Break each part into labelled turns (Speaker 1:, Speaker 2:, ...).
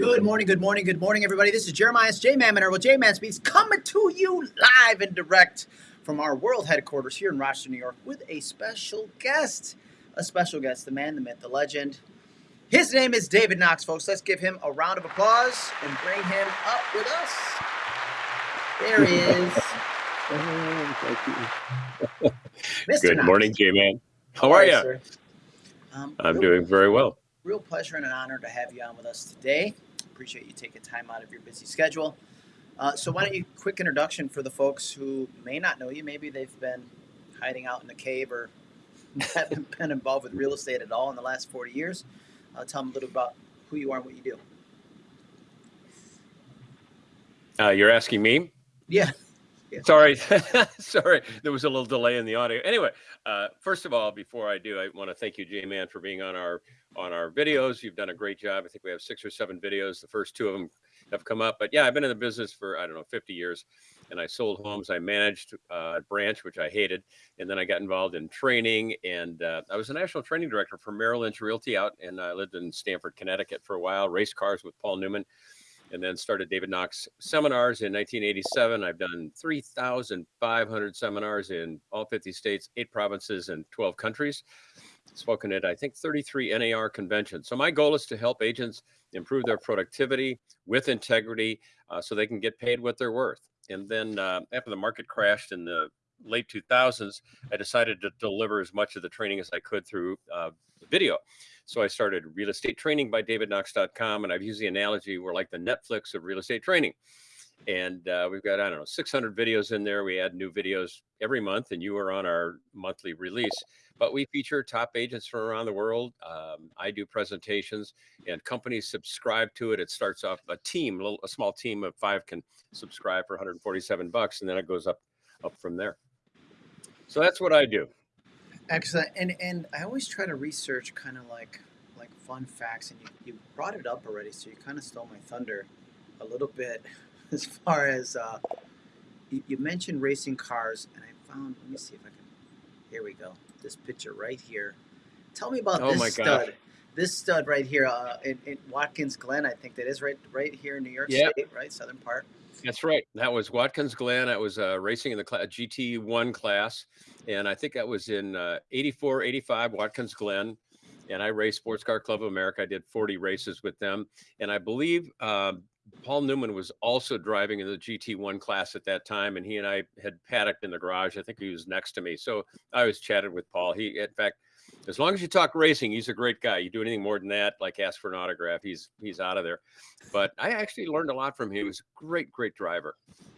Speaker 1: Good morning, good morning, good morning, everybody. This is Jeremiah J Man Manor with J Man Speaks coming to you live and direct from our world headquarters here in Rochester, New York, with a special guest. A special guest, the man, the myth, the legend. His name is David Knox, folks. Let's give him a round of applause and bring him up with us. There he is. Thank Mr.
Speaker 2: Good
Speaker 1: Knox.
Speaker 2: morning, J Man. How are you?
Speaker 1: Um,
Speaker 2: I'm doing very well.
Speaker 1: real pleasure and an honor to have you on with us today. Appreciate you taking time out of your busy schedule. Uh, so, why don't you quick introduction for the folks who may not know you? Maybe they've been hiding out in a cave or haven't been involved with real estate at all in the last 40 years. Uh, tell them a little about who you are and what you do.
Speaker 2: Uh, you're asking me?
Speaker 1: Yeah. Yeah.
Speaker 2: Sorry, sorry. There was a little delay in the audio. Anyway, uh, first of all, before I do, I want to thank you, J Man, for being on our on our videos. You've done a great job. I think we have six or seven videos. The first two of them have come up. But yeah, I've been in the business for I don't know 50 years, and I sold homes. I managed uh, a branch, which I hated, and then I got involved in training. And uh, I was a national training director for Merrill Lynch Realty out, and I lived in Stamford, Connecticut for a while. Race cars with Paul Newman and then started David Knox seminars in 1987. I've done 3,500 seminars in all 50 states, eight provinces, and 12 countries. Spoken at, I think, 33 NAR conventions. So my goal is to help agents improve their productivity with integrity uh, so they can get paid what they're worth. And then uh, after the market crashed in the late 2000s, I decided to deliver as much of the training as I could through uh, video. So I started real estate training by davidknox.com. And I've used the analogy we're like the Netflix of real estate training. And uh, we've got, I don't know, 600 videos in there. We add new videos every month, and you are on our monthly release. But we feature top agents from around the world. Um, I do presentations, and companies subscribe to it. It starts off a team, a, little, a small team of five can subscribe for 147 bucks, and then it goes up up from there. So that's what I do.
Speaker 1: Excellent. And and I always try to research kind of like like fun facts, and you, you brought it up already, so you kind of stole my thunder a little bit as far as uh, you, you mentioned racing cars, and I found. Let me see if I can. Here we go. This picture right here. Tell me about
Speaker 2: Oh
Speaker 1: this
Speaker 2: my
Speaker 1: stud.
Speaker 2: gosh.
Speaker 1: This stud right here uh, in, in Watkins Glen, I think that is right right here in New York
Speaker 2: Yep.
Speaker 1: State, right, southern part.
Speaker 2: That's right. That was Watkins Glen. I was uh, racing in the cla- GT1 class. And I think that was in uh, 84, 85, Watkins Glen. And I raced Sports Car Club of America. I did 40 races with them. And I believe um, Paul Newman was also driving in the GT1 class at that time. And he and I had paddocked in the garage. I think he was next to me. So I was chatted with Paul. He, in fact, as long as you talk racing, he's a great guy. You do anything more than that, like ask for an autograph, he's he's out of there. But I actually learned a lot from him. He was a great, great driver.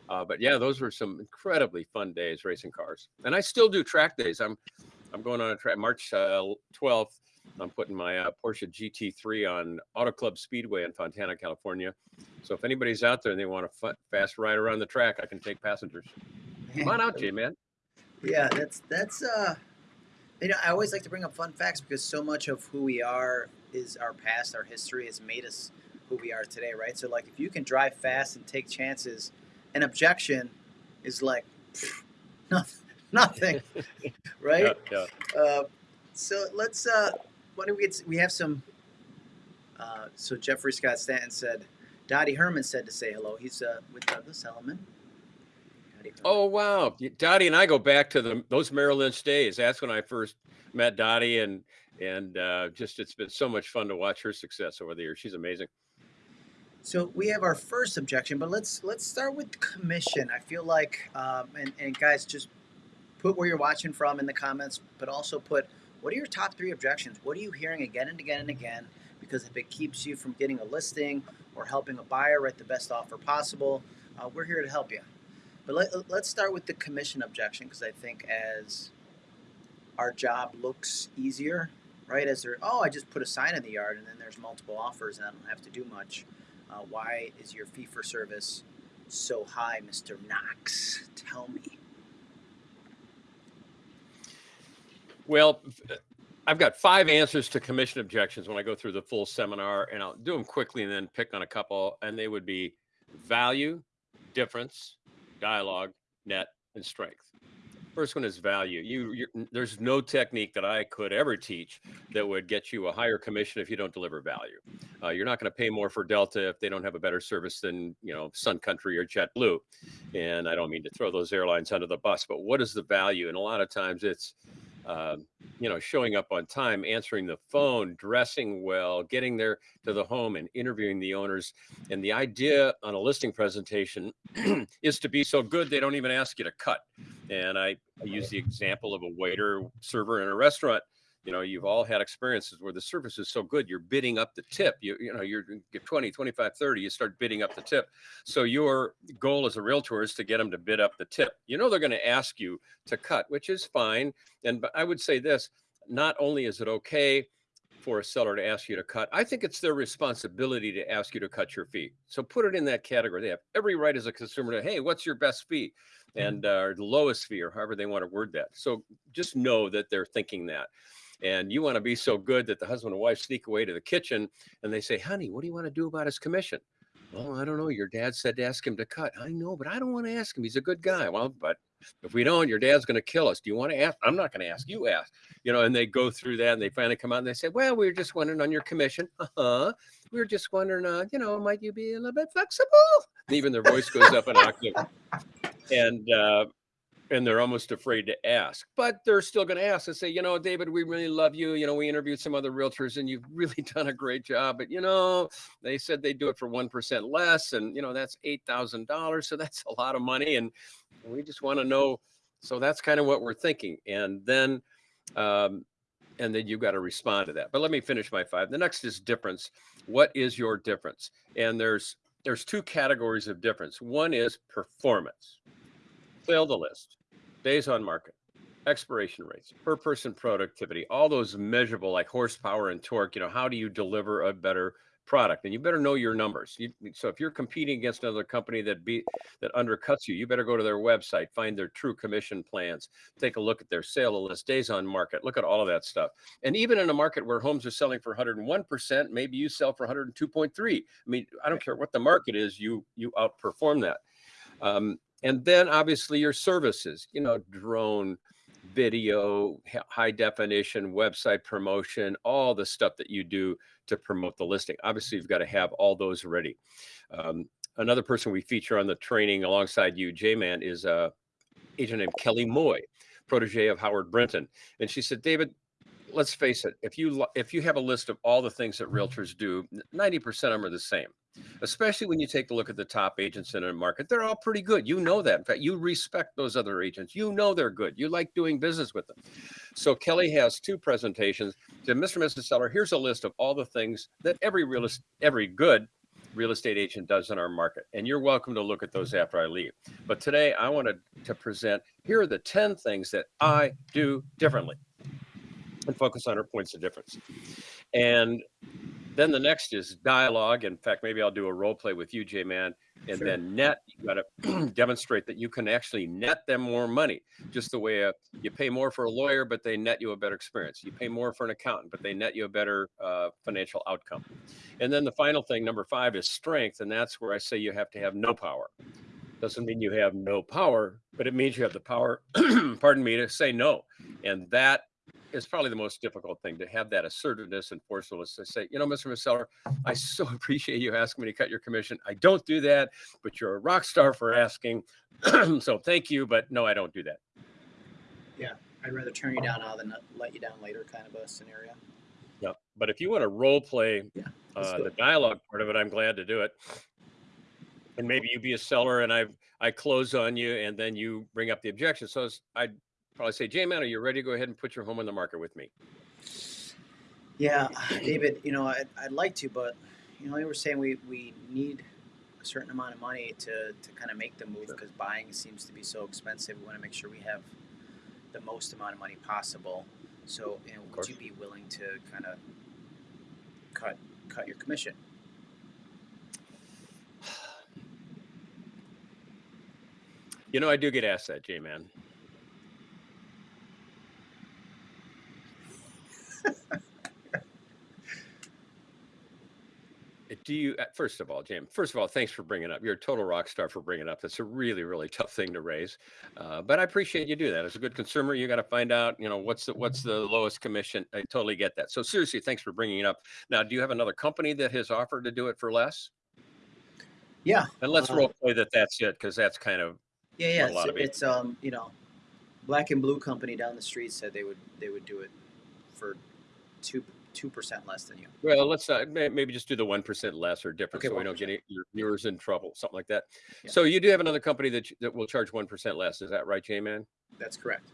Speaker 2: Uh, but yeah, those were some incredibly fun days racing cars, and I still do track days. I'm I'm going on a track March uh, 12th. I'm putting my uh, Porsche GT3 on Auto Club Speedway in Fontana, California. So if anybody's out there and they want a fa- fast ride around the track, I can take passengers. Come on out, J man.
Speaker 1: Yeah, that's that's uh you know, I always like to bring up fun facts because so much of who we are is our past, our history has made us who we are today, right? So like if you can drive fast and take chances, an objection is like pff, nothing nothing. right?
Speaker 2: Yeah, yeah.
Speaker 1: Uh, so let's uh why don't we get we have some uh so Jeffrey Scott Stanton said Dottie Herman said to say hello. He's uh with Douglas Elliman.
Speaker 2: Oh wow, Dottie and I go back to the those Merrill Lynch days. That's when I first met Dottie, and and uh, just it's been so much fun to watch her success over the years. She's amazing.
Speaker 1: So we have our first objection, but let's let's start with commission. I feel like, um, and and guys, just put where you're watching from in the comments, but also put what are your top three objections? What are you hearing again and again and again? Because if it keeps you from getting a listing or helping a buyer write the best offer possible, uh, we're here to help you. But let, let's start with the commission objection because I think as our job looks easier, right? As there, oh, I just put a sign in the yard and then there's multiple offers and I don't have to do much. Uh, why is your fee for service so high, Mr. Knox? Tell me.
Speaker 2: Well, I've got five answers to commission objections when I go through the full seminar, and I'll do them quickly and then pick on a couple. And they would be value, difference, dialogue, net, and strength. First one is value. You, there's no technique that I could ever teach that would get you a higher commission if you don't deliver value. Uh, you're not going to pay more for Delta if they don't have a better service than you know Sun Country or JetBlue. And I don't mean to throw those airlines under the bus, but what is the value? And a lot of times it's uh, you know, showing up on time, answering the phone, dressing well, getting there to the home and interviewing the owners. And the idea on a listing presentation is to be so good they don't even ask you to cut. And I, I use the example of a waiter server in a restaurant you know you've all had experiences where the service is so good you're bidding up the tip you you know you're get 20 25 30 you start bidding up the tip. So your goal as a realtor is to get them to bid up the tip. You know they're going to ask you to cut which is fine and but i would say this not only is it okay for a seller to ask you to cut i think it's their responsibility to ask you to cut your fee. So put it in that category. They have every right as a consumer to hey what's your best fee? And uh, the lowest fee or however they want to word that. So just know that they're thinking that and you want to be so good that the husband and wife sneak away to the kitchen and they say, honey, what do you want to do about his commission? Well, I don't know. Your dad said to ask him to cut. I know, but I don't want to ask him. He's a good guy. Well, but if we don't, your dad's going to kill us. Do you want to ask? I'm not going to ask. You ask. You know, and they go through that and they finally come out and they say, well, we were just wondering on your commission. Uh huh. We were just wondering, uh, you know, might you be a little bit flexible? And even their voice goes up an octave. And uh, and they're almost afraid to ask, but they're still going to ask and say, you know, David, we really love you. You know, we interviewed some other realtors and you've really done a great job, but you know, they said they'd do it for 1% less and you know, that's $8,000. So that's a lot of money. And we just want to know. So that's kind of what we're thinking. And then, um, and then you've got to respond to that. But let me finish my five. The next is difference. What is your difference? And there's, there's two categories of difference. One is performance. Fail the list days on market, expiration rates, per person productivity, all those measurable like horsepower and torque, you know, how do you deliver a better product? And you better know your numbers. You, so if you're competing against another company that beat that undercuts you, you better go to their website, find their true commission plans, take a look at their sale list, days on market, look at all of that stuff. And even in a market where homes are selling for 101%, maybe you sell for 102.3. I mean, I don't care what the market is, you you outperform that. Um, and then obviously your services, you know, drone, video, high definition, website promotion, all the stuff that you do to promote the listing. Obviously, you've got to have all those ready. Um, another person we feature on the training alongside you, J-Man, is a agent named Kelly Moy, protege of Howard Brinton. And she said, David, let's face it, if you if you have a list of all the things that realtors do, 90% of them are the same especially when you take a look at the top agents in a market. They're all pretty good. You know that. In fact, you respect those other agents. You know they're good. You like doing business with them. So Kelly has two presentations. To Mr. and Mrs. Seller, here's a list of all the things that every real every good real estate agent does in our market. And you're welcome to look at those after I leave. But today I wanted to present, here are the 10 things that I do differently and focus on our points of difference. And then the next is dialogue. In fact, maybe I'll do a role play with you, J Man, and sure. then net. You got to demonstrate that you can actually net them more money. Just the way a, uh, you pay more for a lawyer, but they net you a better experience. You pay more for an accountant, but they net you a better uh, financial outcome. And then the final thing, number five, is strength, and that's where I say you have to have no power. Doesn't mean you have no power, but it means you have the power. pardon me to say no, and that is probably the most difficult thing to have that assertiveness and forcefulness to say, you know, Mr. Seller, I so appreciate you asking me to cut your commission. I don't do that, but you're a rock star for asking. so thank you, but no, I don't do that.
Speaker 1: Yeah, I'd rather turn you down now than let you down later, kind of a scenario.
Speaker 2: Yeah, but if you want to role play yeah, uh, the dialogue part of it, I'm glad to do it. And maybe you be a seller, and I I close on you, and then you bring up the objection. So I probably say, J Man, are you ready to go ahead and put your home on the market with me?
Speaker 1: Yeah, David, you know, I'd, I'd like to, but, you know, we were saying we, we need a certain amount of money to, to kind of make the move because buying seems to be so expensive. We want to make sure we have the most amount of money possible. So, you know, would you be willing to kind of cut cut your commission?
Speaker 2: You know, I do get asked that, J Man. Do you, uh, first of all, Jim, first of all, thanks for bringing up. You're a total rock star for bringing up. That's a really, really tough thing to raise. Uh, but I appreciate you do that. As a good consumer, you got to find out, you know, what's the, what's the lowest commission. I totally get that. So seriously, thanks for bringing it up. Now, do you have another company that has offered to do it for less?
Speaker 1: Yeah,
Speaker 2: And let's
Speaker 1: Uh,
Speaker 2: role play that that's it, because that's kind of,
Speaker 1: yeah, yeah. It's,
Speaker 2: of it.
Speaker 1: it's um, you know, Black and Blue Company down the street said they would they would do it for two two percent less than you.
Speaker 2: well, let's not, maybe just do the 1% less or different
Speaker 1: Okay,
Speaker 2: so we don't get any- your viewers in trouble, something like that.
Speaker 1: Yeah.
Speaker 2: So you do have another company that, that will charge 1% less. Is that right, J-Man?
Speaker 1: That's correct.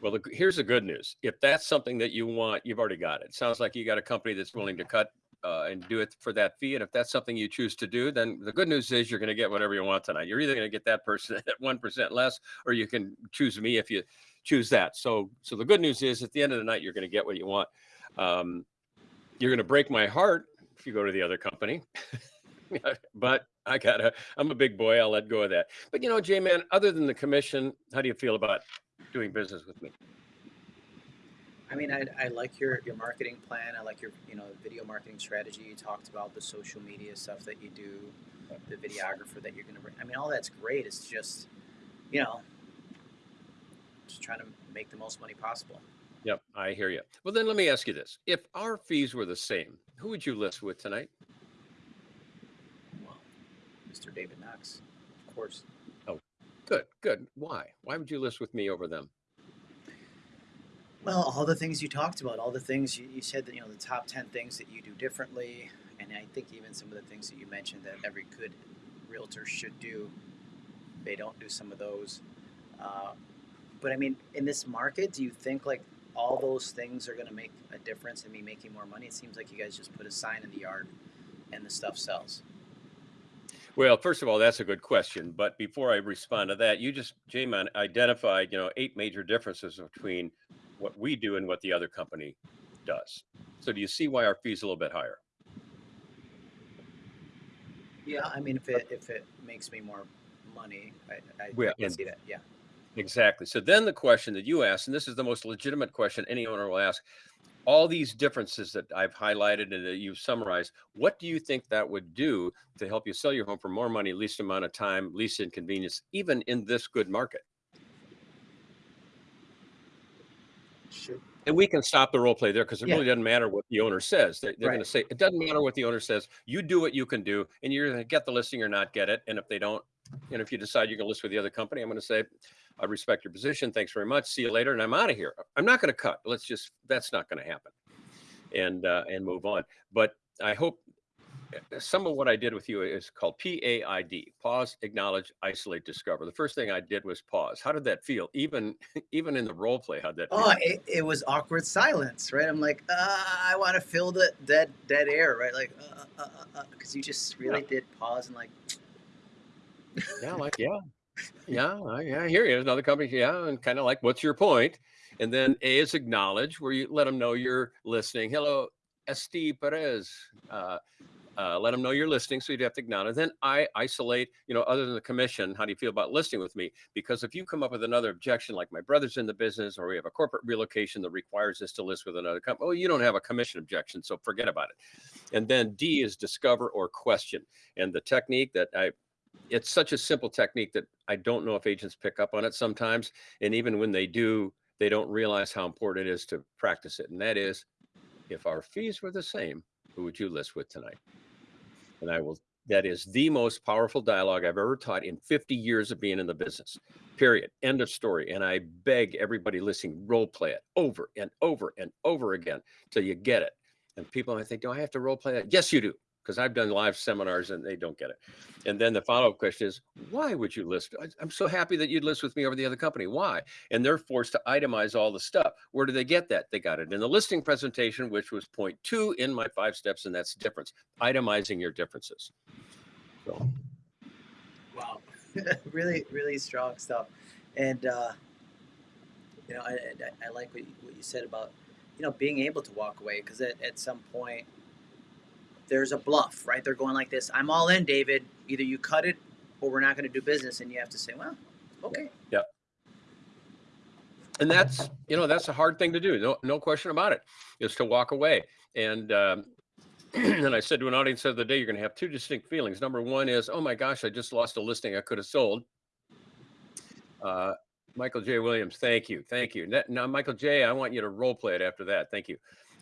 Speaker 2: Well, the, here's the good news. If that's something that you want, you've already got it. Sounds like you got a company that's willing to cut uh, and do it for that fee. And if that's something you choose to do, then the good news is you're going to get whatever you want tonight. You're either going to get that person at one percent less, or you can choose me if you choose that. So, so the good news is at the end of the night, you're going to get what you want. Um, you're going to break my heart if you go to the other company. but I gotta, I'm a big boy. I'll let go of that. But you know, J man, other than the commission, how do you feel about doing business with me?
Speaker 1: I mean, I, I like your, your marketing plan. I like your you know video marketing strategy. You talked about the social media stuff that you do, the videographer that you're going to bring. I mean, all that's great. It's just, you know, just trying to make the most money possible.
Speaker 2: Yep, I hear you. Well, then let me ask you this: If our fees were the same, who would you list with tonight?
Speaker 1: Well, Mr. David Knox, of course.
Speaker 2: Oh, good, good. Why? Why would you list with me over them?
Speaker 1: Well, all the things you talked about, all the things you, you said that you know the top ten things that you do differently, and I think even some of the things that you mentioned that every good realtor should do, they don't do some of those. Uh, but I mean, in this market, do you think like all those things are going to make a difference in me making more money? It seems like you guys just put a sign in the yard, and the stuff sells.
Speaker 2: Well, first of all, that's a good question. But before I respond to that, you just, J-Man, identified, you know, eight major differences between what we do and what the other company does. So do you see why our fee's a little bit higher?
Speaker 1: Yeah, I mean, if it if it makes me more money, I, I, I can see that. Yeah.
Speaker 2: Exactly. So then the question that you asked, and this is the most legitimate question any owner will ask, all these differences that I've highlighted and that you've summarized, what do you think that would do to help you sell your home for more money, least amount of time, least inconvenience, even in this good market?
Speaker 1: Should
Speaker 2: And we can stop the role play there because it
Speaker 1: Yeah.
Speaker 2: really doesn't matter what the owner says. They, they're going to say it doesn't matter what the owner says. You do what you can do, and you're going to get the listing or not get it. And if they don't, and if you decide you're going to list with the other company, I'm going to say, I respect your position. Thanks very much. See you later, and I'm out of here. I'm not going to cut. Let's just that's not going to happen, and uh, and move on. But I hope uh, some of what I did with you is called PAID: pause, acknowledge, isolate, discover. The first thing I did was pause. How did that feel? Even even in the role play, how'd that feel?
Speaker 1: Oh, it, it was awkward silence, right? I'm like, uh, I want to fill the dead dead air, right? Like, because uh, uh, uh, 'cause you just really did pause and like,
Speaker 2: Yeah, like yeah, yeah, yeah. I hear you. Another company, yeah, and kind of like, what's your point? And then A is acknowledge, where you let them know you're listening. Hello, Esti Perez. Uh, uh, let them know you're listening, so you'd have to acknowledge. Then I isolate, you know, other than the commission, how do you feel about listing with me? Because if you come up with another objection, like my brother's in the business, or we have a corporate relocation that requires us to list with another company, well, you don't have a commission objection, so forget about it. And then D is discover or question. And the technique that I it's such a simple technique that I don't know if agents pick up on it sometimes. And even when they do, they don't realize how important it is to practice it. And that is, if our fees were the same, who would you list with tonight? And I will, that is the most powerful dialogue I've ever taught in 50 years of being in the business, period. End of story. And I beg everybody listening, role play it over and over and over again till you get it. And people might think, do I have to role play that? Yes, you do because I've done live seminars and they don't get it. And then the follow up question is, why would you list? I'm so happy that you'd list with me over the other company. Why? And they're forced to itemize all the stuff. Where do they get that? They got it in the listing presentation, which was point two in my five steps, and that's difference. Itemizing your differences. So
Speaker 1: wow, really, really strong stuff. And uh, you know, I, I, I like what you, what you said about you know being able to walk away because at, at some point there's a bluff, right? They're going like this. I'm all in, David. Either you cut it or we're not going to do business, and you have to say, well, okay. Yeah.
Speaker 2: And that's you know that's a hard thing to do no no question about it is to walk away and um, and I said to an audience the other day, you're going to have two distinct feelings. Number one is, oh my gosh, I just lost a listing I could have sold. Uh, Michael J. Williams, thank you, thank you. Now, Michael J., I want you to role play it after that. Thank you.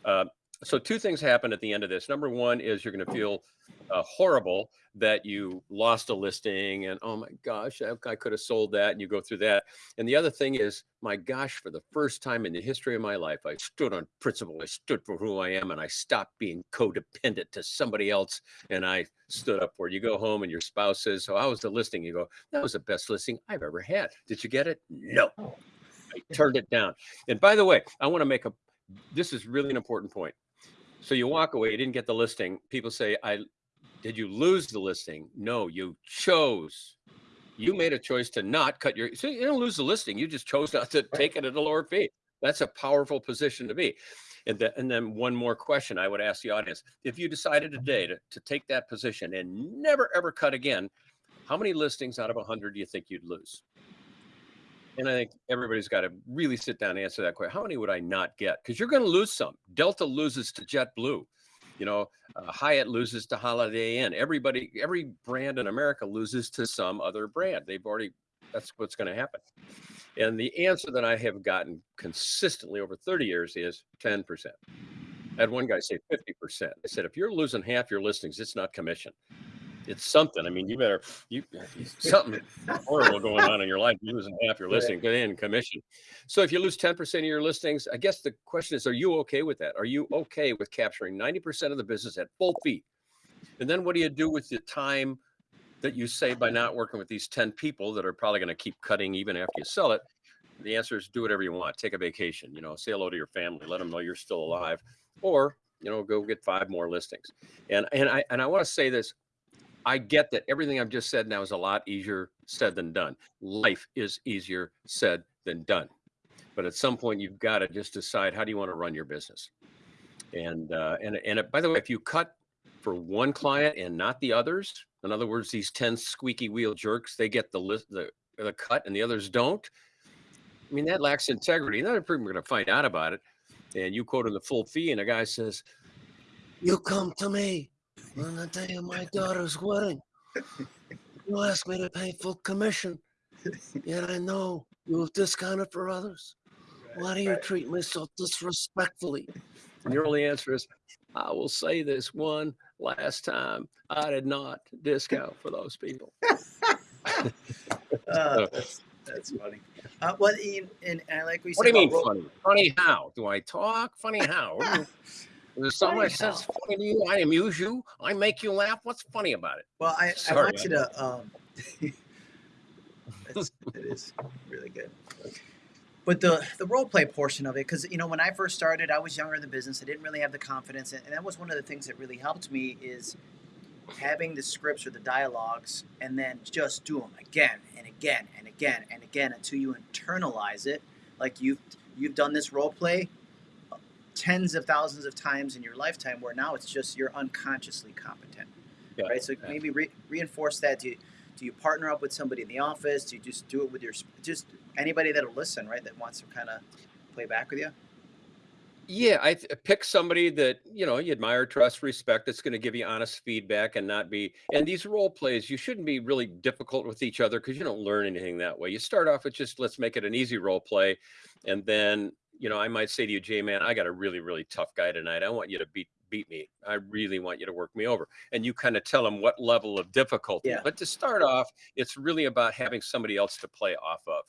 Speaker 2: Uh, so two things happen at the end of this. Number one is you're going to feel uh, horrible that you lost a listing and oh my gosh, I, I could have sold that, and you go through that. And the other thing is, my gosh, for the first time in the history of my life, I stood on principle. I stood for who I am, and I stopped being codependent to somebody else. And I stood up for it. You go home, and your spouse says, "So how was the listing?" You go, "That was the best listing I've ever had." Did you get it? No. I turned it down. And by the way, I want to make a. This is really an important point. So you walk away, you didn't get the listing. People say, I did you lose the listing? No, you chose. You made a choice to not cut your so you don't lose the listing. You just chose not to take it at a lower fee. That's a powerful position to be. And, the, and then one more question I would ask the audience. If you decided today to, to take that position and never ever cut again, how many listings out of 100 do you think you'd lose? And I think everybody's got to really sit down and answer that question. How many would I not get? Because you're going to lose some. Delta loses to JetBlue. You know, uh, Hyatt loses to Holiday Inn. Everybody, every brand in America loses to some other brand. They've already, that's what's going to happen. And the answer that I have gotten consistently over 30 years is 10%. I had one guy say 50%. I said, if you're losing half your listings, it's not commission it's something. I mean, you better you something horrible going on in your life. You're losing half your listing in commission. So if you lose 10% of your listings, I guess the question is, are you okay with that? Are you okay with capturing 90% of the business at full fee? And then what do you do with the time that you save by not working with these 10 people that are probably going to keep cutting even after you sell it? The answer is do whatever you want. Take a vacation, you know, say hello to your family, let them know you're still alive, or you know, go get five more listings. And and I and I want to say this I get that everything I've just said now is a lot easier said than done. Life is easier said than done. But at some point, you've got to just decide how do you want to run your business. And uh, and and by the way, if you cut for one client and not the others, in other words, these ten squeaky wheel jerks, they get the list the the cut and the others don't. I mean, that lacks integrity. People are going to find out about it. And you quote in the full fee, and a guy says, "You come to me on the day of my daughter's wedding, you asked me to pay full commission, yet I know you have discounted for others. Why do you treat me so disrespectfully? And your only answer is, I will say this one last time. I did not discount for those people.
Speaker 1: uh, that's, that's funny. Uh, well, and, and I like we
Speaker 2: What do you mean funny? Funny how? Do I talk? Funny how? There's somebody says funny to you, I amuse you, I make you laugh. What's funny about it?
Speaker 1: Well, I, I want you to. Um, it is really good. But the the role play portion of it, because you know, when I first started, I was younger in the business. I didn't really have the confidence, and, and that was one of the things that really helped me is having the scripts or the dialogues, and then just do them again and again and again and again until you internalize it. Like you've you've done this role play tens of thousands of times in your lifetime where now it's just you're unconsciously competent yeah. right so yeah. maybe re- reinforce that do you, do you partner up with somebody in the office do you just do it with your just anybody that'll listen right that wants to kind of play back with you
Speaker 2: yeah i th- pick somebody that you know you admire trust respect that's going to give you honest feedback and not be and these role plays you shouldn't be really difficult with each other because you don't learn anything that way you start off with just let's make it an easy role play and then you know, I might say to you, Jay, man, I got a really, really tough guy tonight. I want you to beat beat me. I really want you to work me over. And you kind of tell them what level of difficulty. Yeah. But to start off, it's really about having somebody else to play off of.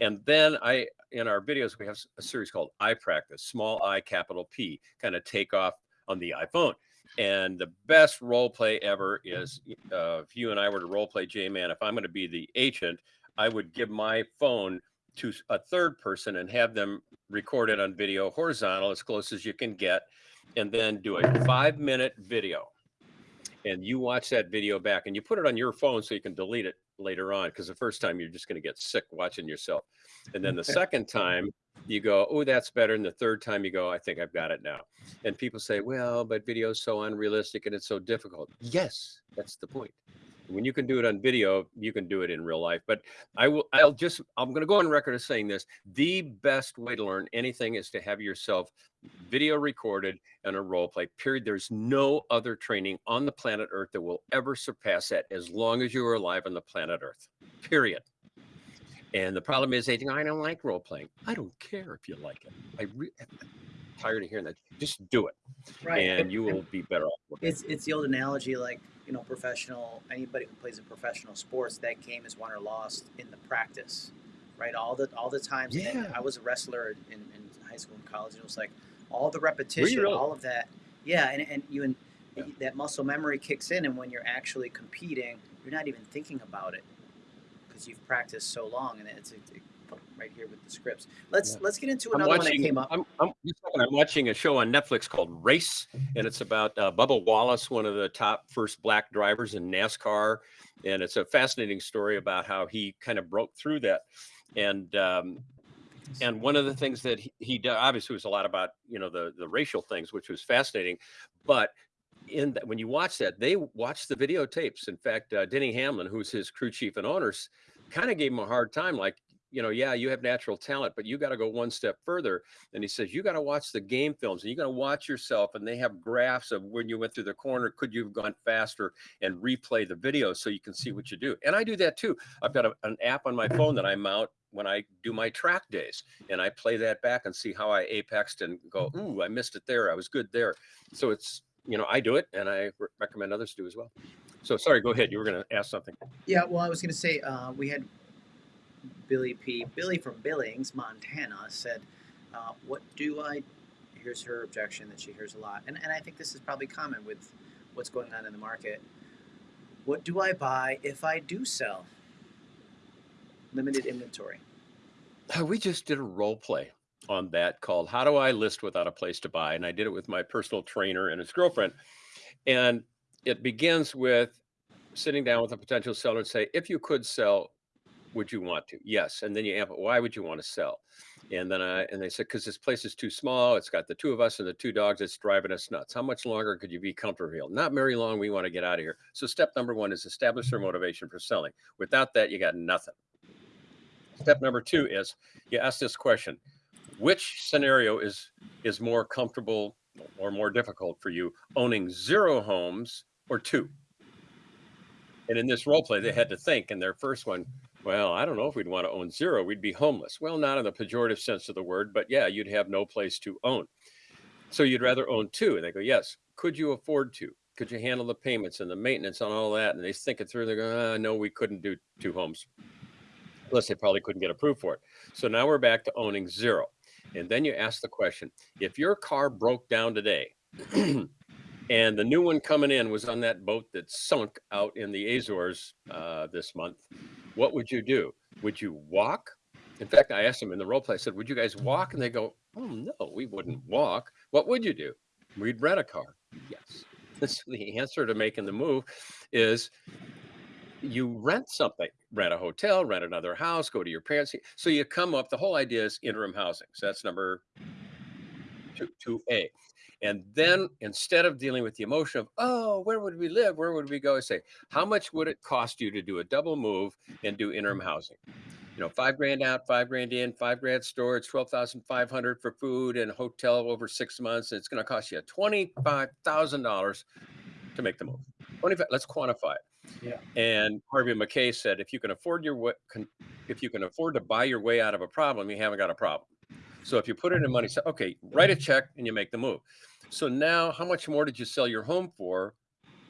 Speaker 2: And then I, in our videos, we have a series called I Practice, small I, capital P, kind of take off on the iPhone. And the best role play ever is uh, if you and I were to role play J Man, if I'm going to be the agent, I would give my phone to a third person and have them record it on video horizontal as close as you can get and then do a five minute video. And you watch that video back and you put it on your phone so you can delete it later on because the first time you're just going to get sick watching yourself. And then the second time you go oh that's better and the third time you go i think i've got it now. And people say well but video is so unrealistic and it's so difficult. Yes that's the point When you can do it on video, you can do it in real life. But I will, I'll just, I'm going to go on record as saying this. The best way to learn anything is to have yourself video recorded and a role play, period. There's no other training on the planet Earth that will ever surpass that as long as you are alive on the planet Earth, period. And the problem is, they think, I don't like role playing. I don't care if you like it. I re- I'm tired of hearing that. Just do it, and you will be better off.
Speaker 1: It's it's the old analogy, like you know, professional. Anybody who plays in professional sports, that game is won or lost in the practice, right? All the all the times.
Speaker 2: Yeah.
Speaker 1: I was a wrestler in, in high school and college. And it was like all the repetition,
Speaker 2: really?
Speaker 1: all of that. Yeah, and and you and
Speaker 2: Yeah.
Speaker 1: that muscle memory kicks in, and when you're actually competing, you're not even thinking about it because you've practiced so long, and it's. It, right here with the scripts. Let's
Speaker 2: Yeah.
Speaker 1: let's get into
Speaker 2: I'm
Speaker 1: another one that came up.
Speaker 2: I'm, I'm, just a second, I'm watching a show on Netflix called Race, and it's about uh, Bubba Wallace, one of the top first black drivers in NASCAR, and it's a fascinating story about how he kind of broke through that. And um, and one of the things that he, he did, obviously, was a lot about you know the the racial things, which was fascinating. But in that, when you watch that, they watched the videotapes. In fact, uh, Denny Hamlin, who's his crew chief and owners, kind of gave him a hard time, like you know, yeah, you have natural talent, but you got to go one step further. And he says, you got to watch the game films and you got to watch yourself. And they have graphs of when you went through the corner, could you have gone faster and replay the video so you can see what you do. And I do that too. I've got a, an app on my phone that I mount when I do my track days and I play that back and see how I apexed and go, ooh, I missed it there. I was good there. So it's, you know, I do it and I re- recommend others do as well. So sorry, go ahead. You were going to ask something.
Speaker 1: Yeah, well, I was going to say uh, we had Billy P. Billy from Billings, Montana, said, uh, "What do I?" Here's her objection that she hears a lot, and and I think this is probably common with what's going on in the market. What do I buy if I do sell? Limited inventory.
Speaker 2: Uh, we just did a role play on that called How Do I List Without a Place to Buy? And I did it with my personal trainer and his girlfriend. And it begins with sitting down with a potential seller and say, if you could sell, would you want to? Yes. And then you amp it, why would you want to sell? And then I and they said, because this place is too small. It's got the two of us and the two dogs. It's driving us nuts. How much longer could you be comfortable? Not very long. We want to get out of here. So step number one is establish their motivation for selling. Without that, you got nothing. Step number two is you ask this question: Which scenario is is more comfortable or more difficult for you, owning zero homes or two? And in this role play, they had to think. And their first one, well, I don't know if we'd want to own zero. We'd be homeless. Well, not in the pejorative sense of the word, but yeah, you'd have no place to own. So you'd rather own two. And they go, yes. Could you afford to? Could you handle the payments and the maintenance on all that? And they think it through. They go, ah, no, we couldn't do two homes. Plus, they probably couldn't get approved for it. So now we're back to owning zero. And then you ask the question if your car broke down today and the new one coming in was on that boat that sunk out in the Azores uh, this month, what would you do? Would you walk? In fact, I asked them in the role play, I said, Would you guys walk? And they go, Oh, no, we wouldn't walk. What would you do? We'd rent a car. Yes. So the answer to making the move is you rent something, rent a hotel, rent another house, go to your parents. So you come up, the whole idea is interim housing. So that's number two, 2A. And then instead of dealing with the emotion of, oh, where would we live? Where would we go? I say, how much would it cost you to do a double move and do interim housing? You know, five grand out, five grand in, five grand storage, 12,500 for food and hotel over six months. And it's going to cost you $25,000 to make the move. 25, let's quantify it.
Speaker 1: Yeah.
Speaker 2: And Harvey Mackay said, if you can afford your if you can afford to buy your way out of a problem, you haven't got a problem. So if you put it in money, say, okay, write a check and you make the move. So now, how much more did you sell your home for?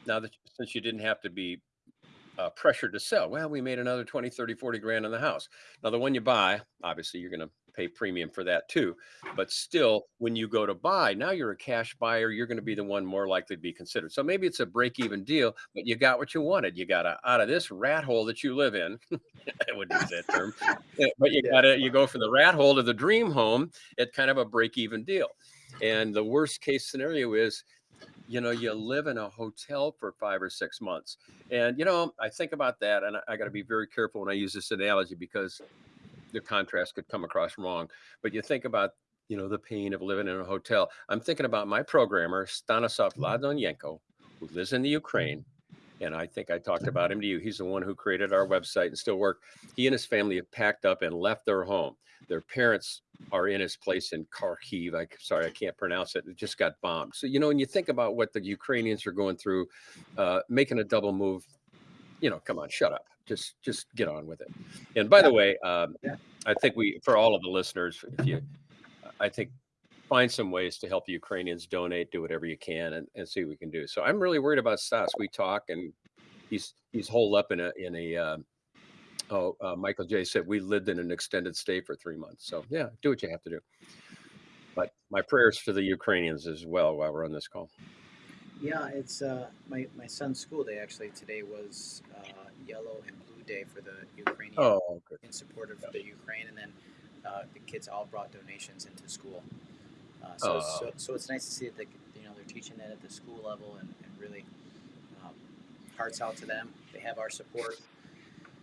Speaker 2: Now that since you didn't have to be uh, pressured to sell, well, we made another 20, 30, 40 grand on the house. Now, the one you buy, obviously, you're going to pay premium for that too. But still, when you go to buy, now you're a cash buyer. You're going to be the one more likely to be considered. So maybe it's a break even deal, but you got what you wanted. You got a, out of this rat hole that you live in. I wouldn't use that term, eh, but you got to, you go from the rat hole to the dream home at kind of a break even deal. And the worst case scenario is, you know, you live in a hotel for five or six months. And, you know, I think about that and I, I got to be very careful when I use this analogy because the contrast could come across wrong. But you think about, you know, the pain of living in a hotel. I'm thinking about my programmer, Stanislav Ladonyenko, who lives in the Ukraine. and I think I talked about him to you. He's the one who created our website and still work. He and his family have packed up and left their home. Their parents are in his place in Kharkiv. I sorry, I can't pronounce it. It just got bombed. So you know, when you think about what the Ukrainians are going through, uh, making a double move, you know, come on, shut up. Just just get on with it. And by the way, um. I think we for all of the listeners, if you, I think find some ways to help the Ukrainians donate, do whatever you can, and, and see what we can do. So I'm really worried about Stas. We talk, and he's he's holed up in a in a. Uh, oh, uh, Michael J said we lived in an extended stay for three months. So yeah, do what you have to do. But my prayers for the Ukrainians as well while we're on this call.
Speaker 1: Yeah, it's uh, my my son's school day actually today was uh, yellow and blue day for the Ukrainian
Speaker 2: Oh, good.
Speaker 1: in support of the Ukraine, and then uh, the kids all brought donations into school. Uh, so, it's-
Speaker 2: Oh.
Speaker 1: so so it's nice to see that they, you know they're teaching that at the school level and, and really um, hearts out to them. They have our support.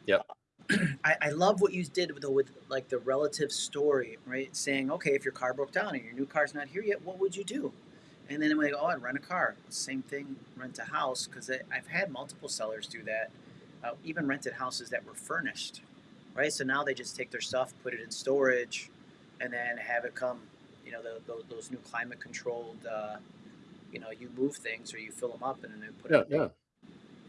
Speaker 2: Yep.
Speaker 1: I, I love what you did with the, with like the relative story, right? Saying, okay, if your car broke down and your new car's not here yet, what would you do? And then when they go, oh, I'd rent a car. Same thing, rent a house because I've had multiple sellers do that. Uh, even rented houses that were furnished, right? So now they just take their stuff, put it in storage, and then have it come. You know, the, those, those new climate controlled. Uh, you know, you move things or you fill them up and then they put
Speaker 2: Yeah,
Speaker 1: it.
Speaker 2: yeah.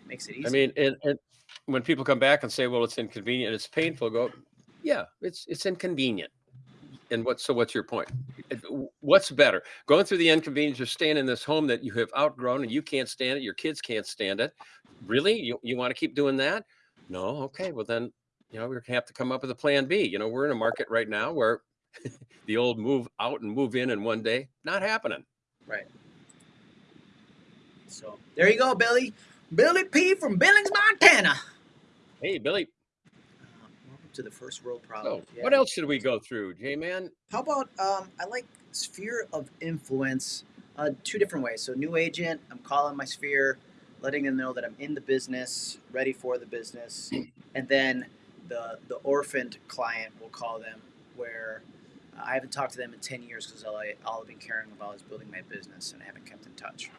Speaker 1: Makes it easy.
Speaker 2: I mean, and, and when people come back and say, "Well, it's inconvenient, it's painful," go, "Yeah, it's it's inconvenient." And what? So, what's your point? What's better, going through the inconvenience of staying in this home that you have outgrown and you can't stand it, your kids can't stand it? Really, you you want to keep doing that? No, okay. Well, then, you know, we're gonna have to come up with a plan B. You know, we're in a market right now where the old move out and move in in one day not happening.
Speaker 1: Right. So there you go, Billy. Billy P from Billings, Montana.
Speaker 2: Hey, Billy.
Speaker 1: To the first world
Speaker 2: So,
Speaker 1: problem. Yeah.
Speaker 2: what else should we go through, J man?
Speaker 1: How about um, I like sphere of influence uh, two different ways. So new agent, I'm calling my sphere, letting them know that I'm in the business, ready for the business, and then the the orphaned client, we'll call them, where I haven't talked to them in ten years because all I all I've been caring about is building my business and I haven't kept in touch.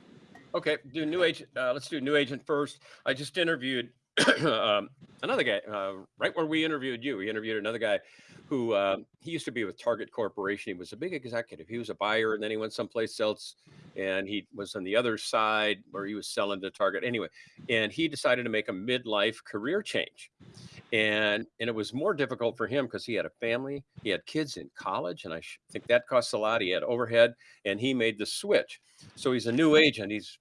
Speaker 2: Okay, do new agent. Uh, let's do new agent first. I just interviewed um, another guy uh, right where we interviewed you. We interviewed another guy who uh, he used to be with Target Corporation. He was a big executive. He was a buyer, and then he went someplace else, and he was on the other side where he was selling to Target. Anyway, and he decided to make a midlife career change, and and it was more difficult for him because he had a family, he had kids in college, and I think that costs a lot. He had overhead, and he made the switch. So he's a new agent. He's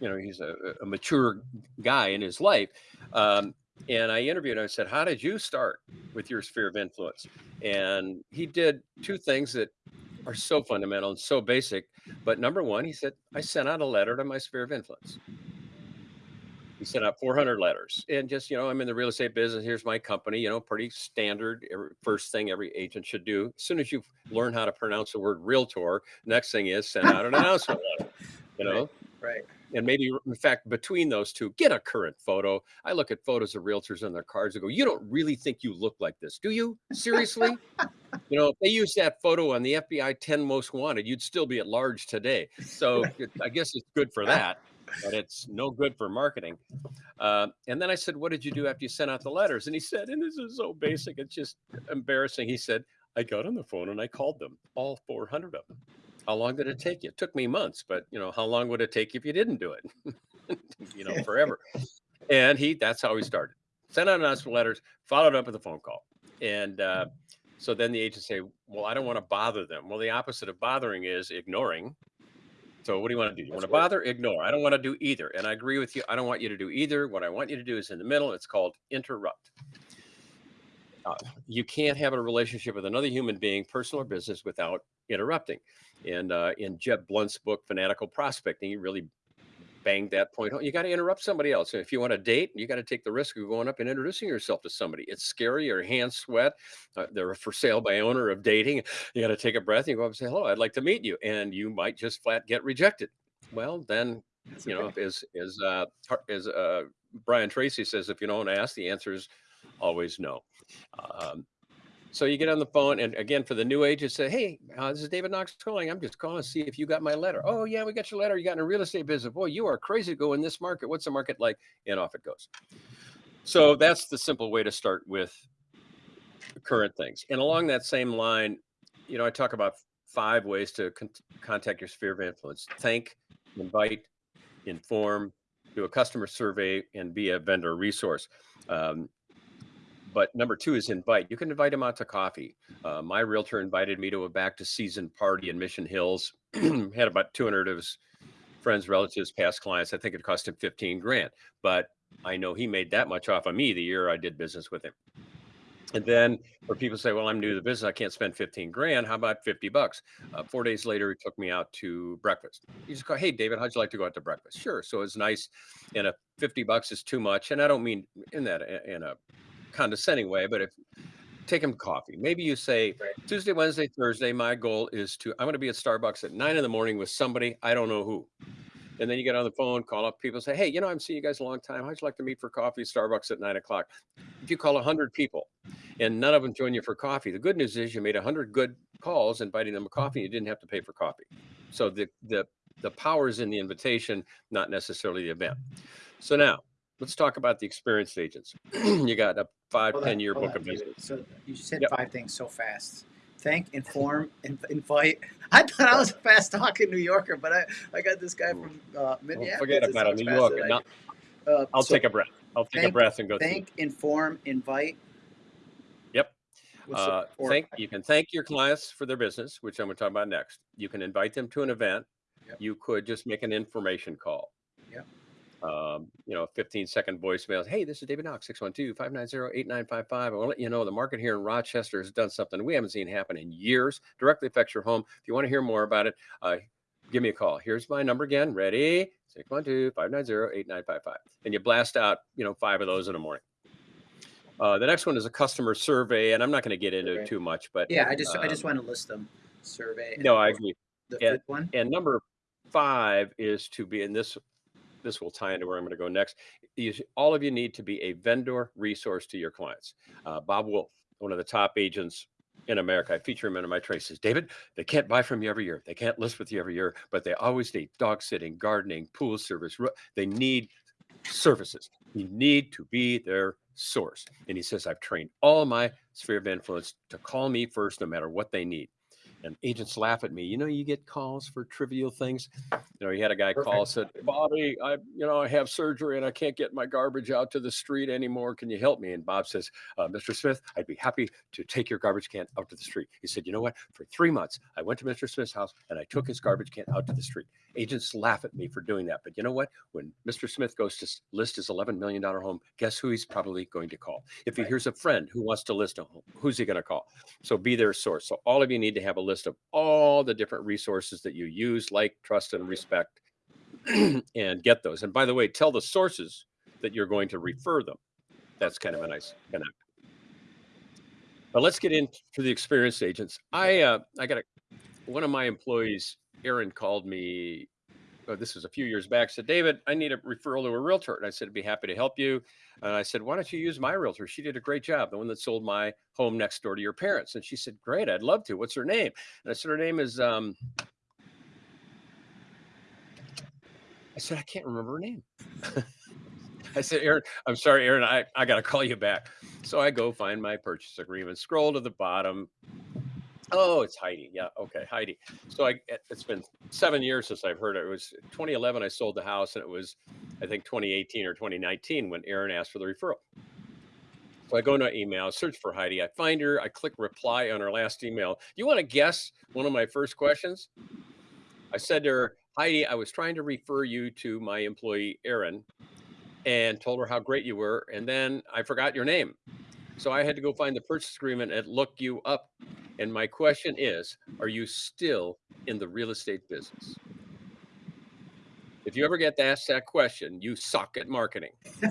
Speaker 2: you know he's a, a mature guy in his life um, and i interviewed him i said how did you start with your sphere of influence? And he did two things that are so fundamental and so basic but number one he said i sent out a letter to my sphere of influence. He sent out 400 letters and just you know i'm in the real estate business here's my company you know pretty standard every, first thing every agent should do. As soon as you learn how to pronounce the word realtor next thing is send out an announcement letter you know?
Speaker 1: Right.
Speaker 2: And maybe in fact between those two get a current photo. I look at photos of realtors on their cards and go you don't really think you look like this do you? Seriously? You know if they use that photo on the fbi 10 most wanted you'd still be at large today. So it- i guess it's good for that but it's no good for marketing. Uh, and then i said what did you do after you sent out the letters? And he said and this is so basic it's just embarrassing. He said i got on the phone and i called them all 400 of them how long did it take you? It took me months, but you know, how long would it take if you didn't do it? you know, forever. And he, that's how he started. Sent out announcement letters, followed up with a phone call. And uh, so then the agents say, well, I don't want to bother them. Well, the opposite of bothering is ignoring. So what do you want to do? You want to bother? Ignore. I don't want to do either. And I agree with you. I don't want you to do either. What I want you to do is in the middle. It's called interrupt. Uh, you can't have a relationship with another human being, personal or business, without interrupting. And uh, in Jeb Blount's book, Fanatical Prospecting, he really banged that point home. You got to interrupt somebody else. If you want to date, you got to take the risk of going up and introducing yourself to somebody. It's scary. Your hands sweat. Uh, they're for sale by owner of dating. You got to take a breath. And you go up and say, hello, I'd like to meet you. And you might just flat get rejected. Well, then
Speaker 1: That's
Speaker 2: you know, as as uh, as uh, Brian Tracy says, if you don't ask, the answer is always no. Um, So you get on the phone, and again, for the new agent, say, "Hey, uh, this is David Knox calling. I'm just calling to see if you got my letter." "Oh yeah, we got your letter. You got in a real estate business. Boy, you are crazy to go in this market. What's the market like?" And off it goes. So that's the simple way to start with current things. And along that same line, you know, I talk about five ways to con- contact your sphere of influence: thank, invite, inform, do a customer survey, and be a vendor resource. Um, but number two is invite. You can invite them out to coffee. Uh, my realtor invited me to a back to season party in Mission Hills. Had about 200 of his friends, relatives, past clients. I think it cost him 15 grand, but I know he made that much off of me the year I did business with him. And then where people say, well, I'm new to the business. I can't spend 15 grand. How about 50 bucks? Uh, four days later, he took me out to breakfast. He just go, Hey, David, how'd you like to go out to breakfast? Sure. So it's nice. And a 50 bucks is too much. And I don't mean in that, in a condescending way, but if take him coffee, maybe you say
Speaker 1: Right.
Speaker 2: Tuesday, Wednesday, Thursday, my goal is to, I'm going to be at Starbucks at nine in the morning with somebody. I don't know who. And then you get on the phone, call up people, say, Hey, you know, I'm seeing you guys a long time. How'd you like to meet for coffee at Starbucks at nine o'clock? If you call 100 people and none of them join you for coffee, the good news is you made 100 good calls inviting them a coffee. You didn't have to pay for coffee. So the, the, the power is in the invitation, not necessarily the event. So now let's talk about the experienced agents. you got a five,
Speaker 1: Hold
Speaker 2: 10
Speaker 1: on,
Speaker 2: year book
Speaker 1: on,
Speaker 2: of business.
Speaker 1: So you said
Speaker 2: Yep.
Speaker 1: five things so fast. Thank, inform, in, invite. I thought I was a fast talking New Yorker, but I, I got this guy from uh,
Speaker 2: Well, forget about it. New
Speaker 1: faster
Speaker 2: York.
Speaker 1: than I. Uh,
Speaker 2: I'll
Speaker 1: so
Speaker 2: take a breath. I'll take a breath and go through.
Speaker 1: Thank, inform, invite.
Speaker 2: Yep. Uh, thank you can thank your clients for their business, which I'm going to talk about next. You can invite them to an event.
Speaker 1: Yep.
Speaker 2: You could just make an information call.
Speaker 1: Yep.
Speaker 2: Um, you know, 15 second voicemail. Hey, this is David Knox, 612-590-8955. I want to let you know the market here in Rochester has done something we haven't seen happen in years. Directly affects your home. If you want to hear more about it, uh, give me a call. Here's my number again. Ready? 612-590-8955. And you blast out, you know, five of those in the morning. Uh, the next one is a customer survey, and I'm not going to get into
Speaker 1: Survey.
Speaker 2: it too much, but
Speaker 1: yeah, I just I
Speaker 2: um,
Speaker 1: just want to list them. Survey.
Speaker 2: no, I agree.
Speaker 1: The fifth one.
Speaker 2: And number five is to be, in this this will tie into where I'm going to go next. Is all of you need to be a vendor resource to your clients. Uh, Bob Wolf, one of the top agents in America, I feature him in my trade. Says, David, they can't buy from you every year. They can't list with you every year, but they always need dog sitting, gardening, pool service. They need services. You need to be their source. And he says, I've trained all my sphere of influence to call me first, no matter what they need. And agents laugh at me. You know, you get calls for trivial things. You know, he had a guy call said, Bobby, I, you know, I have surgery and I can't get my garbage out to the street anymore. Can you help me? And Bob says, uh, Mr. Smith, I'd be happy to take your garbage can out to the street. He said, you know what? For three months, I went to Mr. Smith's house and I took his garbage can out to the street. Agents laugh at me for doing that. But you know what? When Mr. Smith goes to list his $11 million home, guess who he's probably going to call? If he
Speaker 1: Right.
Speaker 2: hears a friend who wants to list a home, who's he going to call? So be their source. So all of you need to have a list of all the different resources that you use, like, trust, and respect, and get those. And by the way, tell the sources that you're going to refer them. That's kind of a nice connect. But let's get into the experienced agents. I uh, I got a one of my employees, Aaron, called me. Oh, this was a few years back. Said, David, I need a referral to a realtor, and I said, I'd be happy to help you. And I said, why don't you use my realtor? She did a great job, the one that sold my home next door to your parents. And she said, great, I'd love to. What's her name? And I said, her name is. Um, I said, I can't remember her name. I said, Aaron, I'm sorry, Aaron, I, I got to call you back. So I go find my purchase agreement, scroll to the bottom. Oh, it's Heidi. Yeah. Okay. Heidi. So I, it- it's been seven years since I've heard it. It was 2011. I sold the house and it was, I think 2018 or 2019 when Aaron asked for the referral. So I go into email, search for Heidi. I find her. I click reply on her last email. You want to guess one of my first questions? I said to her, Heidi, I was trying to refer you to my employee, Aaron, and told her how great you were. And then I forgot your name. So I had to go find the purchase agreement and look you up. And my question is Are you still in the real estate business? If you ever get asked that question, you suck at marketing.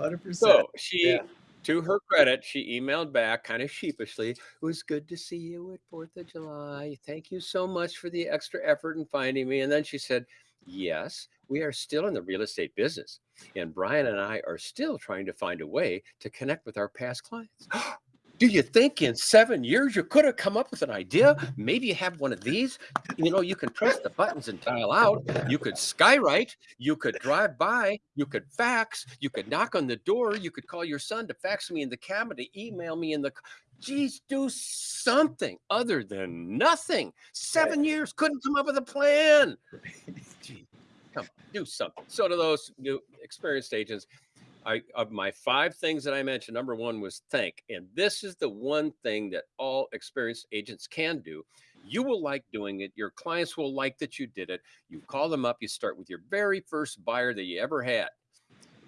Speaker 1: Hundred percent.
Speaker 2: So she,
Speaker 1: Yeah.
Speaker 2: to her credit, she emailed back kind of sheepishly. It was good to see you at Fourth of July. Thank you so much for the extra effort in finding me. And then she said, Yes, we are still in the real estate business. And Brian and I are still trying to find a way to connect with our past clients. Do you think in seven years you could have come up with an idea? Maybe you have one of these. You know, you can press the buttons and dial out. You could skywrite. You could drive by. You could fax. You could knock on the door. You could call your son to fax me in the camera, to email me in the. Geez, do something other than nothing. Seven years couldn't come up with a plan. Come do something. So to those new experienced agents, I of my five things that I mentioned, number one was thank. And this is the one thing that all experienced agents can do. You will like doing it. Your clients will like that you did it. You call them up, you start with your very first buyer that you ever had,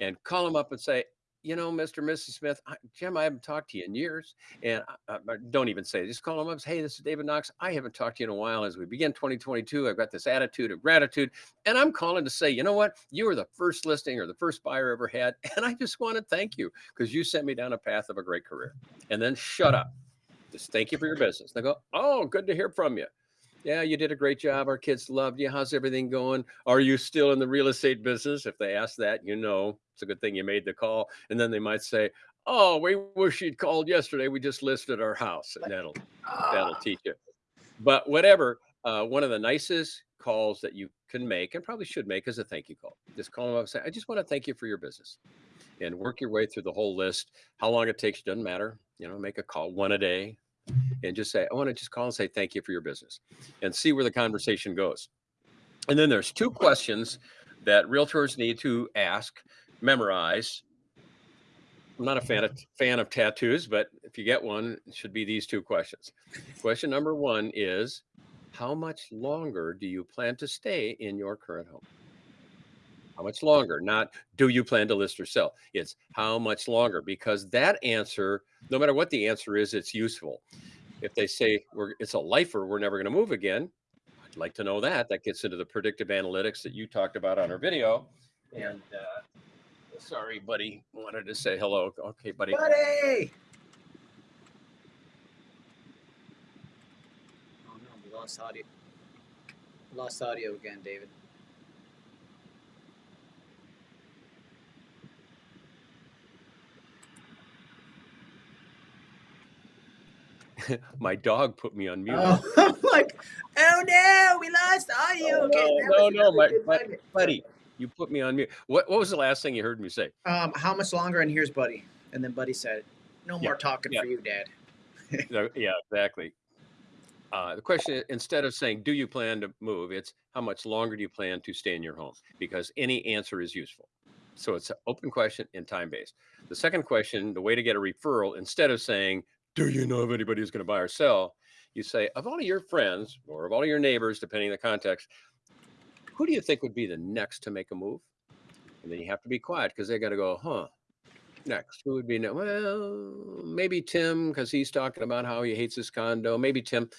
Speaker 2: and call them up and say, you know, Mr. Mrs. Smith, I, Jim, I haven't talked to you in years. And I, I- don't even say, just call them up. say, Hey, this is David Knox. I haven't talked to you in a while. As we begin 2022, I've got this attitude of gratitude. And I'm calling to say, you know what? You were the first listing or the first buyer I ever had. And I just want to thank you because you sent me down a path of a great career. And then shut up. Just thank you for your business. They go, Oh, good to hear from you. Yeah, you did a great job. Our kids loved you. How's everything going? Are you still in the real estate business? If they ask that, you know, it's a good thing you made the call. And then they might say, Oh, we wish you'd called yesterday. We just listed our house. And that'll that'll
Speaker 1: Ah,
Speaker 2: teach you. But whatever, uh, one of the nicest calls that you can make and probably should make is a thank you call. Just call them up and say, I just want to thank you for your business and work your way through the whole list. How long it takes doesn't matter. You know, make a call one a day and just say, I want to just call and say thank you for your business and see where the mm-hmm. conversation goes. And then there's two questions that realtors need to ask, memorize. I'm not a fan of fan of tattoos, but if you get one, it should be these two questions. Question number one is how much longer do you plan to stay in your current home? How much longer? Not do you plan to list or sell? It's how much longer because that answer, no matter what the answer is, it's useful. If they say we're it's a lifer, we're never going to move again. I'd like to know that. That gets into the predictive analytics that you talked about on our video. And uh, sorry, buddy, wanted to say hello. Okay, buddy.
Speaker 1: buddy. Oh no, we lost audio. Lost audio again, David.
Speaker 2: My dog put me on mute.
Speaker 1: Oh, I'm like, oh no, we lost audio
Speaker 2: Oh,
Speaker 1: again.
Speaker 2: no, no, no, my- buddy, you put me on mute. What what was the last thing you heard me say?
Speaker 1: Um, how much longer? And here's Buddy. And then Buddy said, "No
Speaker 2: Yeah,
Speaker 1: more talking
Speaker 2: yeah.
Speaker 1: for you, Dad."
Speaker 2: No, yeah, exactly. Uh, the question is, instead of saying, do you plan to move? It's how much longer do you plan to stay in your home? Because any answer is useful. So it's an open question and time based. The second question, the way to get a referral, instead of saying, do you know of anybody who's going to buy or sell? You say, of all of your friends or of all of your neighbors, depending on the context, who do you think would be the next to make a move? And then you have to be quiet because they got to go, huh? Next, who would be next? well, maybe Tim because he's talking about how he hates his condo. Maybe Tim,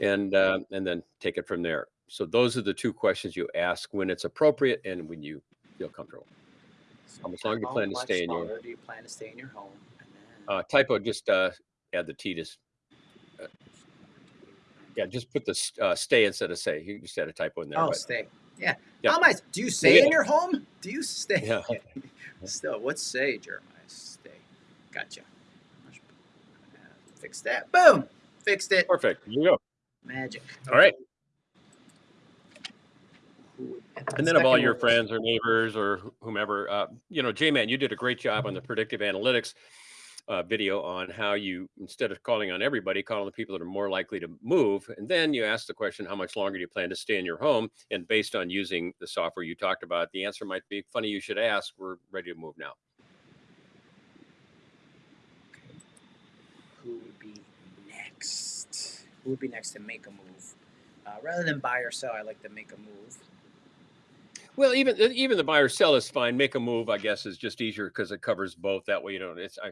Speaker 2: and uh, and then take it from there. So those are the two questions you ask when it's appropriate and when you feel comfortable.
Speaker 1: So
Speaker 2: How much longer do you plan to stay in your-
Speaker 1: Do you plan to stay in your home? And then,
Speaker 2: Uh, typo, just uh, add the T to. Uh, yeah, just put the uh, stay instead of say. You just had a typo in there.
Speaker 1: oh,
Speaker 2: but-
Speaker 1: stay. Yeah.
Speaker 2: Yeah.
Speaker 1: How am I? Do you stay in your home? Do you stay?
Speaker 2: yeah.
Speaker 1: Still, what's say, Jeremiah? Stay. Gotcha. Fix that. Boom. Fixed it.
Speaker 2: Perfect. Here you go.
Speaker 1: Magic.
Speaker 2: All right. And then of all your friends or neighbors or whomever, uh, you know, J-Man, you did a great job on the predictive analytics uh, video on how you, instead of calling on everybody, call on the people that are more likely to move. And then you ask the question, how much longer do you plan to stay in your home? And based on using the software you talked about, the answer might be, funny you should ask, we're ready to move now.
Speaker 1: who would be next? Who would be next to make a move? Uh, rather than buy or sell, I like to make a move.
Speaker 2: Well, even even the buy or sell is fine. Make a move, I guess, is just easier because it covers both. That way, you don't. It's I,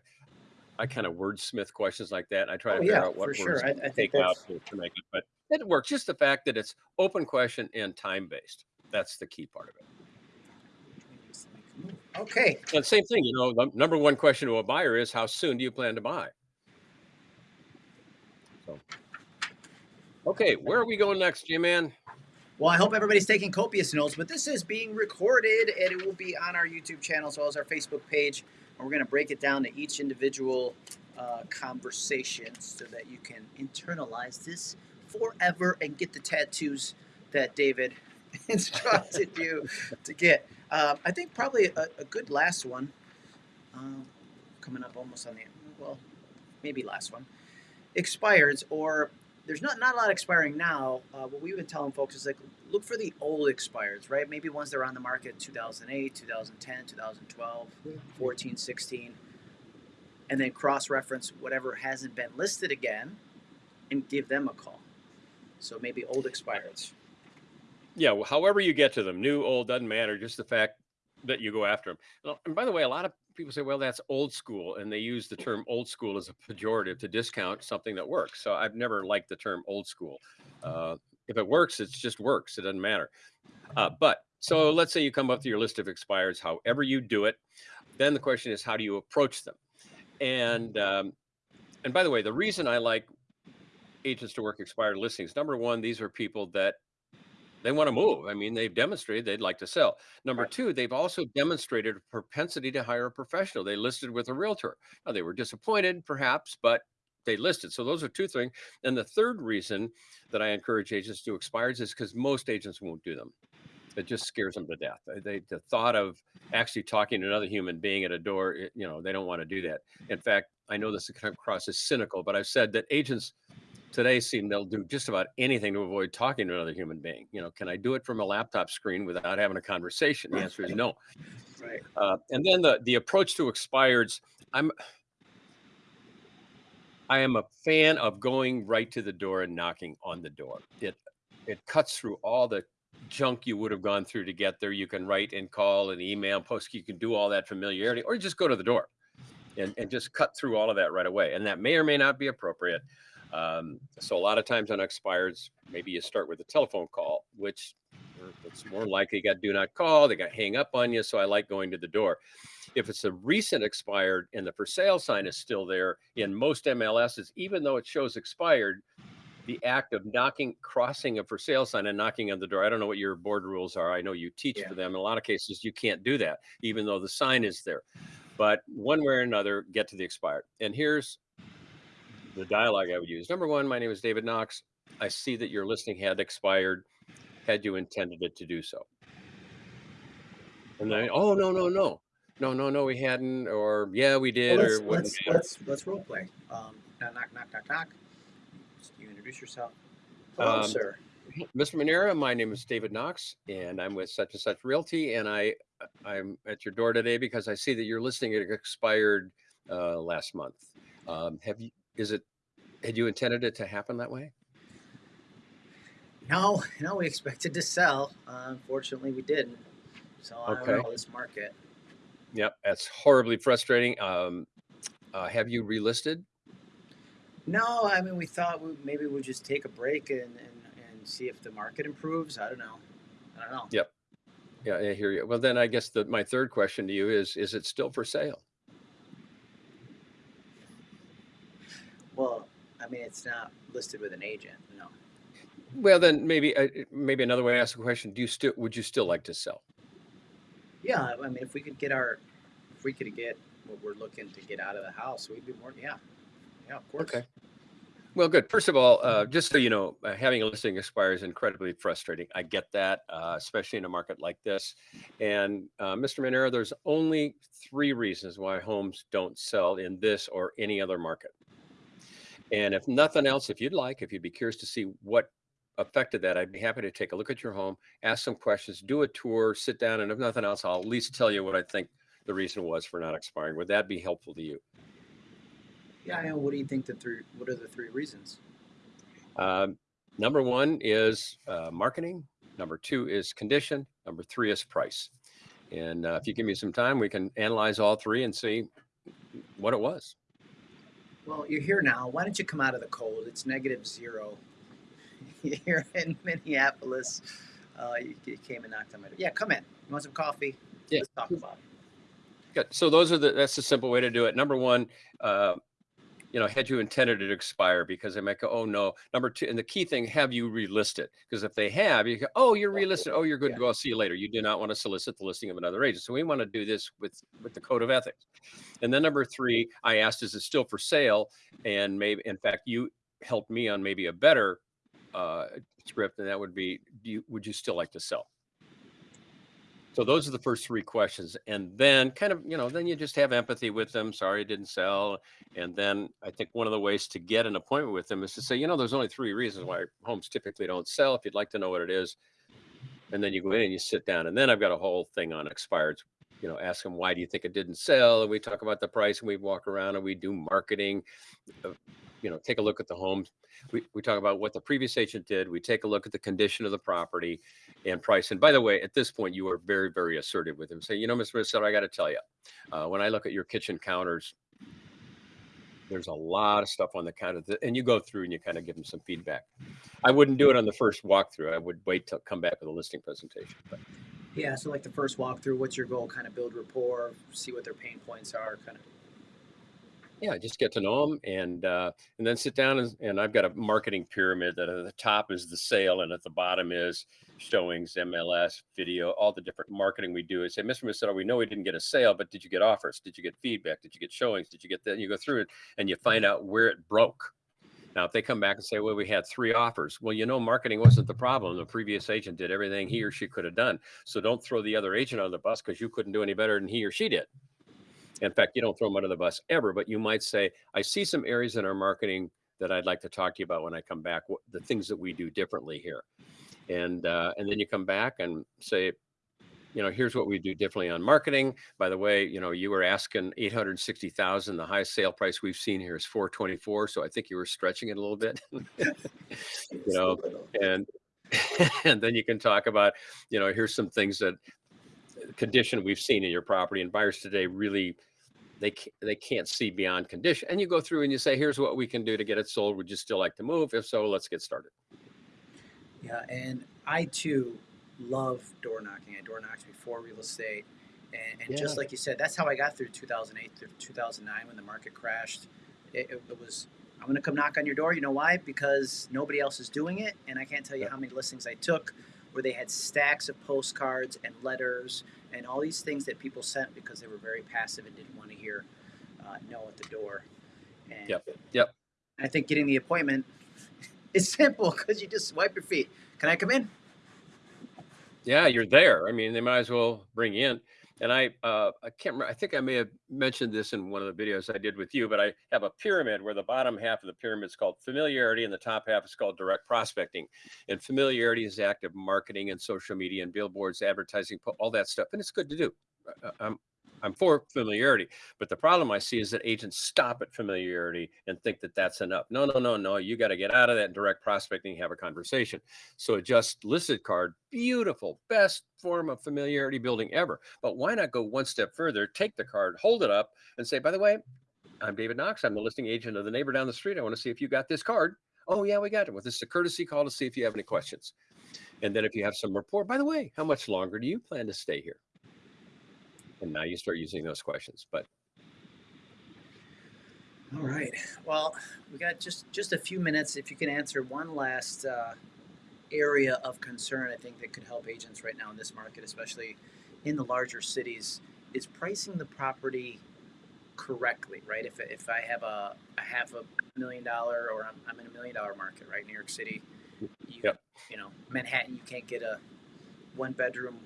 Speaker 2: I kind of wordsmith questions like that. I try
Speaker 1: Oh,
Speaker 2: to figure
Speaker 1: yeah,
Speaker 2: out what words
Speaker 1: sure. I-
Speaker 2: to
Speaker 1: I think
Speaker 2: take out to, to make it, but it works. Just the fact that it's open question and time based. That's the key part of it.
Speaker 1: Which one needs to make a move? Okay.
Speaker 2: And same thing, you know, the number one question to a buyer is how soon do you plan to buy? So, okay, where are we going next, J-Man?
Speaker 1: Well, I hope everybody's taking copious notes, but this is being recorded and it will be on our YouTube channel as well as our Facebook page. And we're going to break it down to each individual uh, conversation so that you can internalize this forever and get the tattoos that David instructed you to get. Um, I think probably a, a good last one. Um, coming up almost on the well, maybe last one. Expireds or there's not not a lot expiring now. Uh, what we've been telling folks is like look for the old expireds, right? Maybe ones that are on the market 2008, 2010, 2012, 14, 16, and then cross reference whatever hasn't been listed again and give them a call. So maybe old expireds.
Speaker 2: Yeah, well, however you get to them, new, old, doesn't matter. Just the fact that you go after them. And by the way, a lot of people say, well, that's old school. And they use the term old school as a pejorative to discount something that works. So I've never liked the term old school. Uh, if it works, it just works. It doesn't matter. Uh, but so let's say you come up to your list of expires, however you do it. Then the question is, how do you approach them? And um, and by the way, the reason I like agents to work expired listings, number one, these are people that they want to move. I mean, they've demonstrated they'd like to sell. Number
Speaker 1: Right.
Speaker 2: two, they've also demonstrated a propensity to hire a professional. They listed with a realtor. Now, they were disappointed, perhaps, but they listed. So those are two things. And the third reason that I encourage agents to expires is because most agents won't do them. It just scares them to death. They, they- the thought of actually talking to another human being at a door, eh, you know, they don't want to do that. In fact, I know this kind of cross as cynical, but I've said that agents today seem they'll do just about anything to avoid talking to another human being. You know, can I do it from a laptop screen without having a conversation? The answer is no.
Speaker 1: Right.
Speaker 2: Uh, and then the the approach to expireds, I'm I am a fan of going right to the door and knocking on the door. It it cuts through all the junk you would have gone through to get there. You can write and call and email, post. You can do all that familiarity, or you just go to the door and, and just cut through all of that right away. And that may or may not be appropriate. Um, so a lot of times on expires, maybe you start with a telephone call, which it's more likely you got do not call, they got hang up on you. So I like going to the door. If it's a recent expired and the for sale sign is still there in most MLSs, even though it shows expired, the act of knocking, crossing a for sale sign and knocking on the door. I don't know what your board rules are. I know you teach
Speaker 1: Yeah.
Speaker 2: for them. In a lot of cases, you can't do that, even though the sign is there. But one way or another, get to the expired. And here's the dialogue I would use. Number one, my name is David Knox. I see that your listing had expired. Had you intended it to do so? And then, oh no, no, no, no, no, no, we hadn't, or yeah, we did,
Speaker 1: Well,
Speaker 2: or
Speaker 1: let's
Speaker 2: wouldn't
Speaker 1: let's, let's let's role play. Um, knock knock knock knock knock. You introduce yourself. Hello,
Speaker 2: Um,
Speaker 1: sir.
Speaker 2: Mr. Manera, my name is David Knox, and I'm with such and such Realty, and I I'm at your door today because I see that your listing had expired uh, last month. Um, have you? Is it? Had you intended it to happen that way?
Speaker 1: No, no, we expected to sell. Uh, unfortunately, we didn't. So I
Speaker 2: Okay.
Speaker 1: don't know this market.
Speaker 2: Yep, that's horribly frustrating. Um, uh, have you relisted?
Speaker 1: No, I mean we thought we, maybe we'd just take a break and, and and see if the market improves. I don't know. I don't know.
Speaker 2: Yep. Yeah, I hear you. Well, then I guess that my third question to you is: Is it still for sale?
Speaker 1: Well, I mean it's not listed with an agent. No.
Speaker 2: Well, then maybe uh, maybe another way to ask the question: Do you still would you still like to sell?
Speaker 1: Yeah, I mean if we could get our, if we could get what we're looking to get out of the house, we'd be more. Yeah. Yeah, of course.
Speaker 2: Okay. Well, good. First of all, uh, just so you know, uh, having a listing expire is incredibly frustrating. I get that, uh, especially in a market like this. And uh, Mr. Manera, there's only three reasons why homes don't sell in this or any other market. And if nothing else, if you'd like, if you'd be curious to see what affected that, I'd be happy to take a look at your home, ask some questions, do a tour, sit down, and if nothing else, I'll at least tell you what I think the reason was for not expiring. Would that be helpful to you?
Speaker 1: Yeah. And what do you think the three? What are the three reasons?
Speaker 2: Um, number one is uh, marketing. Number two is condition. Number three is price. And uh, if you give me some time, we can analyze all three and see what it was.
Speaker 1: Well, you're here now. Why don't you come out of the cold? It's negative zero. You're in Minneapolis. Uh, you, you came and knocked on my door. Yeah, come in. You want some coffee?
Speaker 2: Yeah.
Speaker 1: Let's talk about it.
Speaker 2: Good. So those are the that's the simple way to do it. Number one, uh, you know, had you intended it to expire? Because they might go, oh no. Number two, and the key thing, have you relisted? Because if they have, you go, oh, you're relisted. Oh, you're good
Speaker 1: Yeah.
Speaker 2: to go. I'll see you later. You do not want to solicit the listing of another agent. So we want to do this with with the code of ethics. And then number three, I asked, is it still for sale? And maybe, in fact, you helped me on maybe a better uh, script, and that would be, do you, would you still like to sell? So those are the first three questions. And then kind of, you know, then you just have empathy with them. Sorry, it didn't sell. And then I think one of the ways to get an appointment with them is to say, you know, there's only three reasons why homes typically don't sell. If you'd like to know what it is, and then you go in and you sit down. And then I've got a whole thing on expireds. You know, ask them why do you think it didn't sell? And we talk about the price and we walk around and we do marketing. Uh, You know, take a look at the homes. We, we talk about what the previous agent did. We take a look at the condition of the property and price. And by the way, at this point, you are very, very assertive with him. Say, you know, Mr. Minnesota, I got to tell you, uh, when I look at your kitchen counters, there's a lot of stuff on the counter, that, and you go through and you kind of give them some feedback. I wouldn't do it on the first walkthrough. I would wait till come back with a listing presentation. But
Speaker 1: Yeah, so like the first walkthrough, what's your goal? Kind of build rapport, see what their pain points are, kind of.
Speaker 2: Yeah, just get to know them and uh, and then sit down and, and I've got a marketing pyramid that at the top is the sale and at the bottom is showings, MLS, video, all the different marketing we do. I say, Mr. Macedo, we know we didn't get a sale, but did you get offers? Did you get feedback? Did you get showings? Did you get that? And you go through it and you find out where it broke. Now, if they come back and say, well, we had three offers, well, you know, marketing wasn't the problem. The previous agent did everything he or she could have done. So don't throw the other agent on the bus because you couldn't do any better than he or she did. In fact, you don't throw them under the bus ever, but you might say, I see some areas in our marketing that I'd like to talk to you about when I come back, what, the things that we do differently here. And, uh, and then you come back and say, you know, here's what we do differently on marketing. By the way, you know, you were asking 860,000. The highest sale price we've seen here is 424. So I think you were stretching it a little bit, you know, and, and then you can talk about, you know, here's some things that condition we've seen in your property and buyers today really they they can't see beyond condition and you go through and you say here's what we can do to get it sold would you still like to move if so let's get started
Speaker 1: Yeah, and I too love door knocking. I door knocked before real estate, and, and just like you said, that's how I got through 2008 through 2009 when the market crashed. It, it, it was I'm gonna come knock on your door. You know why? Because nobody else is doing it, and I can't tell you
Speaker 2: Yeah.
Speaker 1: how many listings I took where they had stacks of postcards and letters and all these things that people sent because they were very passive and didn't want to hear uh, no at the door. And
Speaker 2: Yep, yep.
Speaker 1: I think getting the appointment is simple because you just swipe your feet. Can I come in?
Speaker 2: yeah you're there i mean they might as well bring you in and i uh i can't remember i think i may have mentioned this in one of the videos i did with you but i have a pyramid where the bottom half of the pyramid is called familiarity and the top half is called direct prospecting. And familiarity is active marketing and social media and billboards advertising all that stuff and it's good to do. I'm i'm for familiarity but the problem i see is that agents stop at familiarity and think that that's enough no no no no you got to get out of that direct prospecting and have a conversation so a just listed card, beautiful, best form of familiarity building ever. But why not go one step further, take the card, hold it up, and say, by the way, I'm David Knox. I'm the listing agent of the neighbor down the street. I want to see if you got this card. Oh, yeah, we got it. Well, this is a courtesy call to see if you have any questions. And then if you have some rapport, by the way, how much longer do you plan to stay here? And now you start using those questions. But
Speaker 1: All right. Well, we got just just a few minutes. If you can answer one last uh, area of concern, I think that could help agents right now in this market, especially in the larger cities, is pricing the property correctly. Right? If if I have a, a half a million dollar, or I'm, I'm in a million dollar market, right? New York City. You,
Speaker 2: Yep.
Speaker 1: You know, Manhattan, you can't get a one bedroom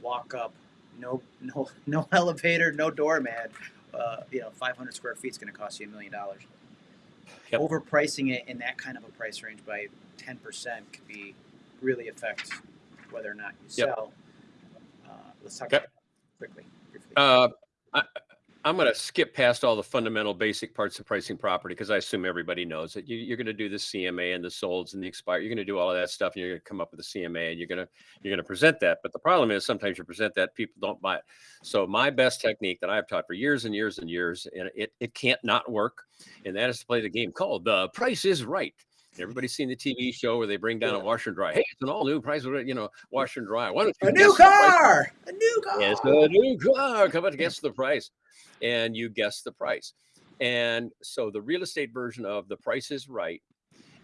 Speaker 1: walk up, no no no elevator, no doorman uh, you know, 500 square feet is going to cost you a million dollars.
Speaker 2: Yep.
Speaker 1: Overpricing it in that kind of a price range by 10% could be really affect whether or not you
Speaker 2: Yep.
Speaker 1: sell. Uh, let's talk
Speaker 2: Okay.
Speaker 1: about that quickly.
Speaker 2: Uh, I, I'm going to skip past all the fundamental basic parts of pricing property because I assume everybody knows that you, you're going to do the CMA and the solds and the expire. You're going to do all of that stuff, and you're going to come up with a CMA, and you're going to you're going to present that. But the problem is sometimes you present that people don't buy it. So my best technique that I've taught for years and years and years, and it it can't not work, and that is to play the game called the Price is Right. Everybody's seen the TV show where they bring down a washer and dryer. Hey, it's an all new price, you know, washer and dryer. Why don't you
Speaker 1: a new
Speaker 2: guess the price?
Speaker 1: car! A new car!
Speaker 2: It's a new car. Come to guess the price. And you guess the price. And so the real estate version of the price is right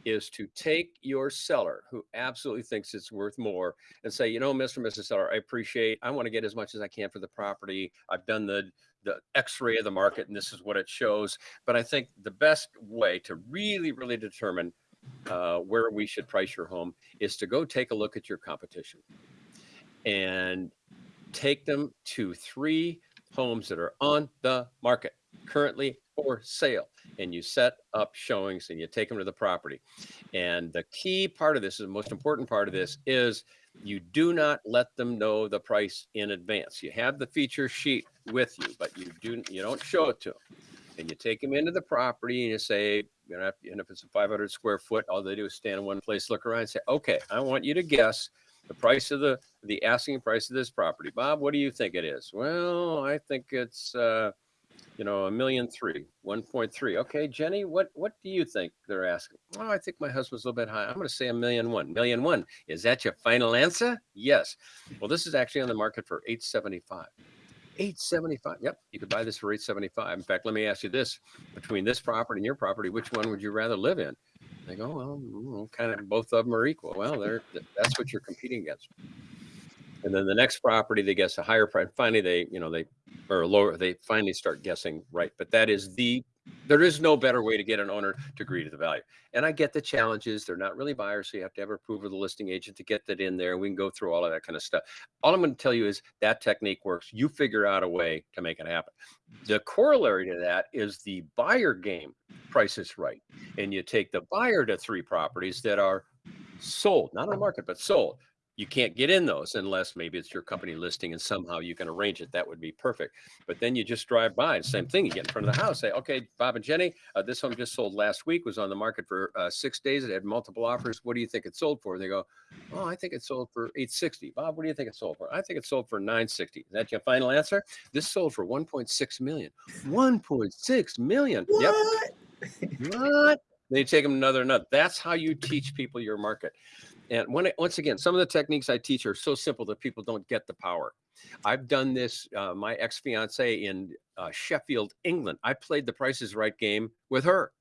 Speaker 2: is to take your seller who absolutely thinks it's worth more and say, you know, Mr. and Mrs. Seller, I appreciate, I want to get as much as I can for the property. I've done the the x-ray of the market and this is what it shows. But I think the best way to really, really determine uh, where we should price your home is to go take a look at your competition and take them to three homes that are on the market currently for sale. And you set up showings and you take them to the property. And the key part of this is the most important part of this is you do not let them know the price in advance. You have the feature sheet with you but you do you don't show it to them and you take them into the property and you say you know and if it's a 500 square foot all they do is stand in one place look around and say okay i want you to guess the price of the the asking price of this property. Bob what do you think it is? Well i think it's uh you know a million three 1.3 okay jenny what what do you think they're asking? Oh i think my husband's a little bit high. I'm going to say a million one. Million one. Is that your final answer? Yes. Well this is actually on the market for 875 875 yep you could buy this for 875 in fact let me ask you this between this property and your property which one would you rather live in? They go well kind of both of them are equal. Well they're that's what you're competing against. And then the next property they guess a higher price finally they you know they or lower they finally start guessing right but that is the there is no better way to get an owner to agree to the value. And i get the challenges they're not really buyers so you have to have approval of the listing agent to get that in there we can go through all of that kind of stuff. All i'm going to tell you is that technique works you figure out a way to make it happen. The corollary to that is the buyer game price is right and you take the buyer to three properties that are sold not on the market but sold you can't get in those unless maybe it's your company listing and somehow you can arrange it. That would be perfect. But then you just drive by, same thing. You get in front of the house, say, okay, Bob and Jenny, uh, this home just sold last week, was on the market for uh, six days. It had multiple offers. What do you think it sold for? They go, oh, I think it sold for 860. Bob, what do you think it sold for? I think it sold for 960. Is that your final answer? This sold for 1.6 million. 1.6 million.
Speaker 1: What?
Speaker 2: Yep. what? Then you take them another nut. That's how you teach people your market. And when once again, some of the techniques I teach are so simple that people don't get the power. I've done this. Uh, my ex fiance in uh, Sheffield, England. I played the Prices Right game with her.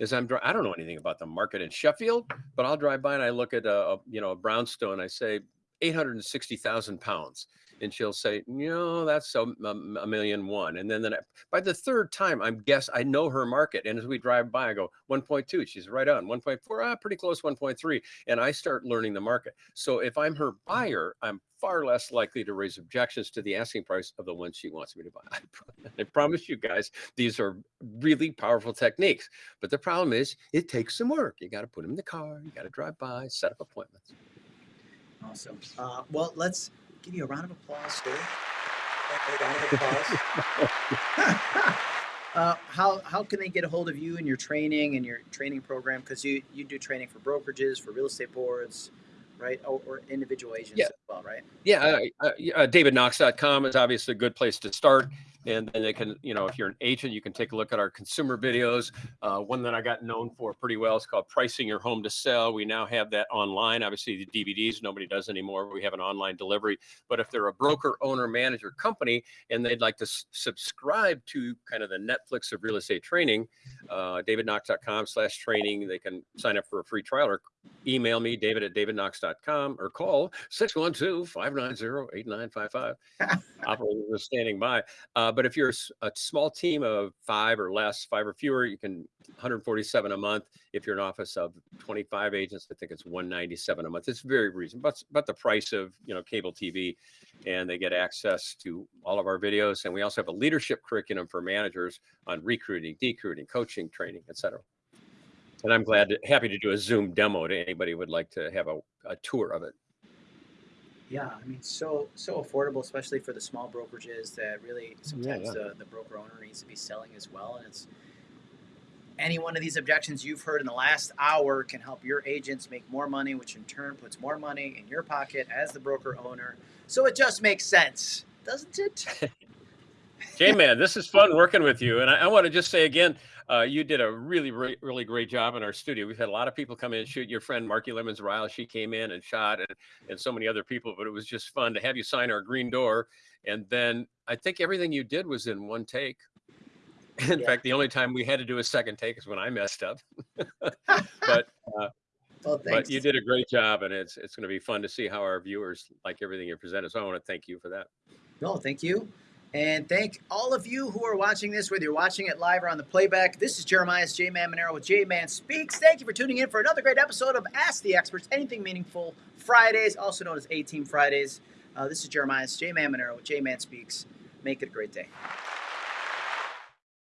Speaker 2: As I'm, I don't know anything about the market in Sheffield, but I'll drive by and I look at a, a you know a brownstone. I say eight hundred and sixty thousand pounds and she'll say, "No, that's a, a, million one." And then, then by the third time, I'm guess I know her market. And as we drive by, I go 1.2. She's right on 1.4. Ah, pretty close 1.3. And I start learning the market. So if I'm her buyer, I'm far less likely to raise objections to the asking price of the one she wants me to buy. I, I promise you guys, these are really powerful techniques. But the problem is, it takes some work. You got to put them in the car. You got to drive by, set up appointments.
Speaker 1: Awesome. Uh, well, let's give you a round of applause, Stu. A round of applause. uh, how how can they get a hold of you and your training and your training program? Because you you do training for brokerages, for real estate boards, right? Or, or individual agents
Speaker 2: yeah.
Speaker 1: as well, right?
Speaker 2: Yeah, uh, uh, DavidKnox.com is obviously a good place to start and then they can you know if you're an agent you can take a look at our consumer videos. Uh, one that i got known for pretty well is called pricing your home to sell. We now have that online. Obviously the dvds nobody does anymore. We have an online delivery. But if they're a broker owner manager company and they'd like to subscribe to kind of the netflix of real estate training uh, davidknox.com slash training they can sign up for a free trial or email me david at davidknox.com or call 612-590-8955 operator is standing by. Uh, but if you're a, small team of five or less, five or fewer, you can 147 a month. If you're an office of 25 agents, I think it's 197 a month. It's very reasonable, but but the price of you know cable TV, and they get access to all of our videos. And we also have a leadership curriculum for managers on recruiting, decruiting, coaching, training, etc. And I'm glad, to, happy to do a Zoom demo to anybody who would like to have a, a tour of it.
Speaker 1: Yeah, I mean, so so affordable, especially for the small brokerages that really sometimes
Speaker 2: yeah.
Speaker 1: the, the broker owner needs to be selling as well. And it's any one of these objections you've heard in the last hour can help your agents make more money, which in turn puts more money in your pocket as the broker owner. So it just makes sense, doesn't it?
Speaker 2: J Man, this is fun working with you. And I, I want to just say again, uh, you did a really, really, really great job in our studio. We've had a lot of people come in and shoot. Your friend Marki Lemons Ryhal, she came in and shot, and, and so many other people. But it was just fun to have you sign our green door. And then I think everything you did was in one take. In
Speaker 1: Yeah.
Speaker 2: fact, the only time we had to do a second take is when I messed up. but
Speaker 1: Well,
Speaker 2: but you did a great job, and it's it's going to be fun to see how our viewers like everything you presented. So I want to thank you for that.
Speaker 1: No, thank you. And thank all of you who are watching this, whether you're watching it live or on the playback. This is Jeremiah's J Man Monero with J Man Speaks. Thank you for tuning in for another great episode of Ask the Experts Anything Meaningful Fridays, also known as A Team Fridays. Uh, this is Jeremiah's J Man Monero with J Man Speaks. Make it a great day.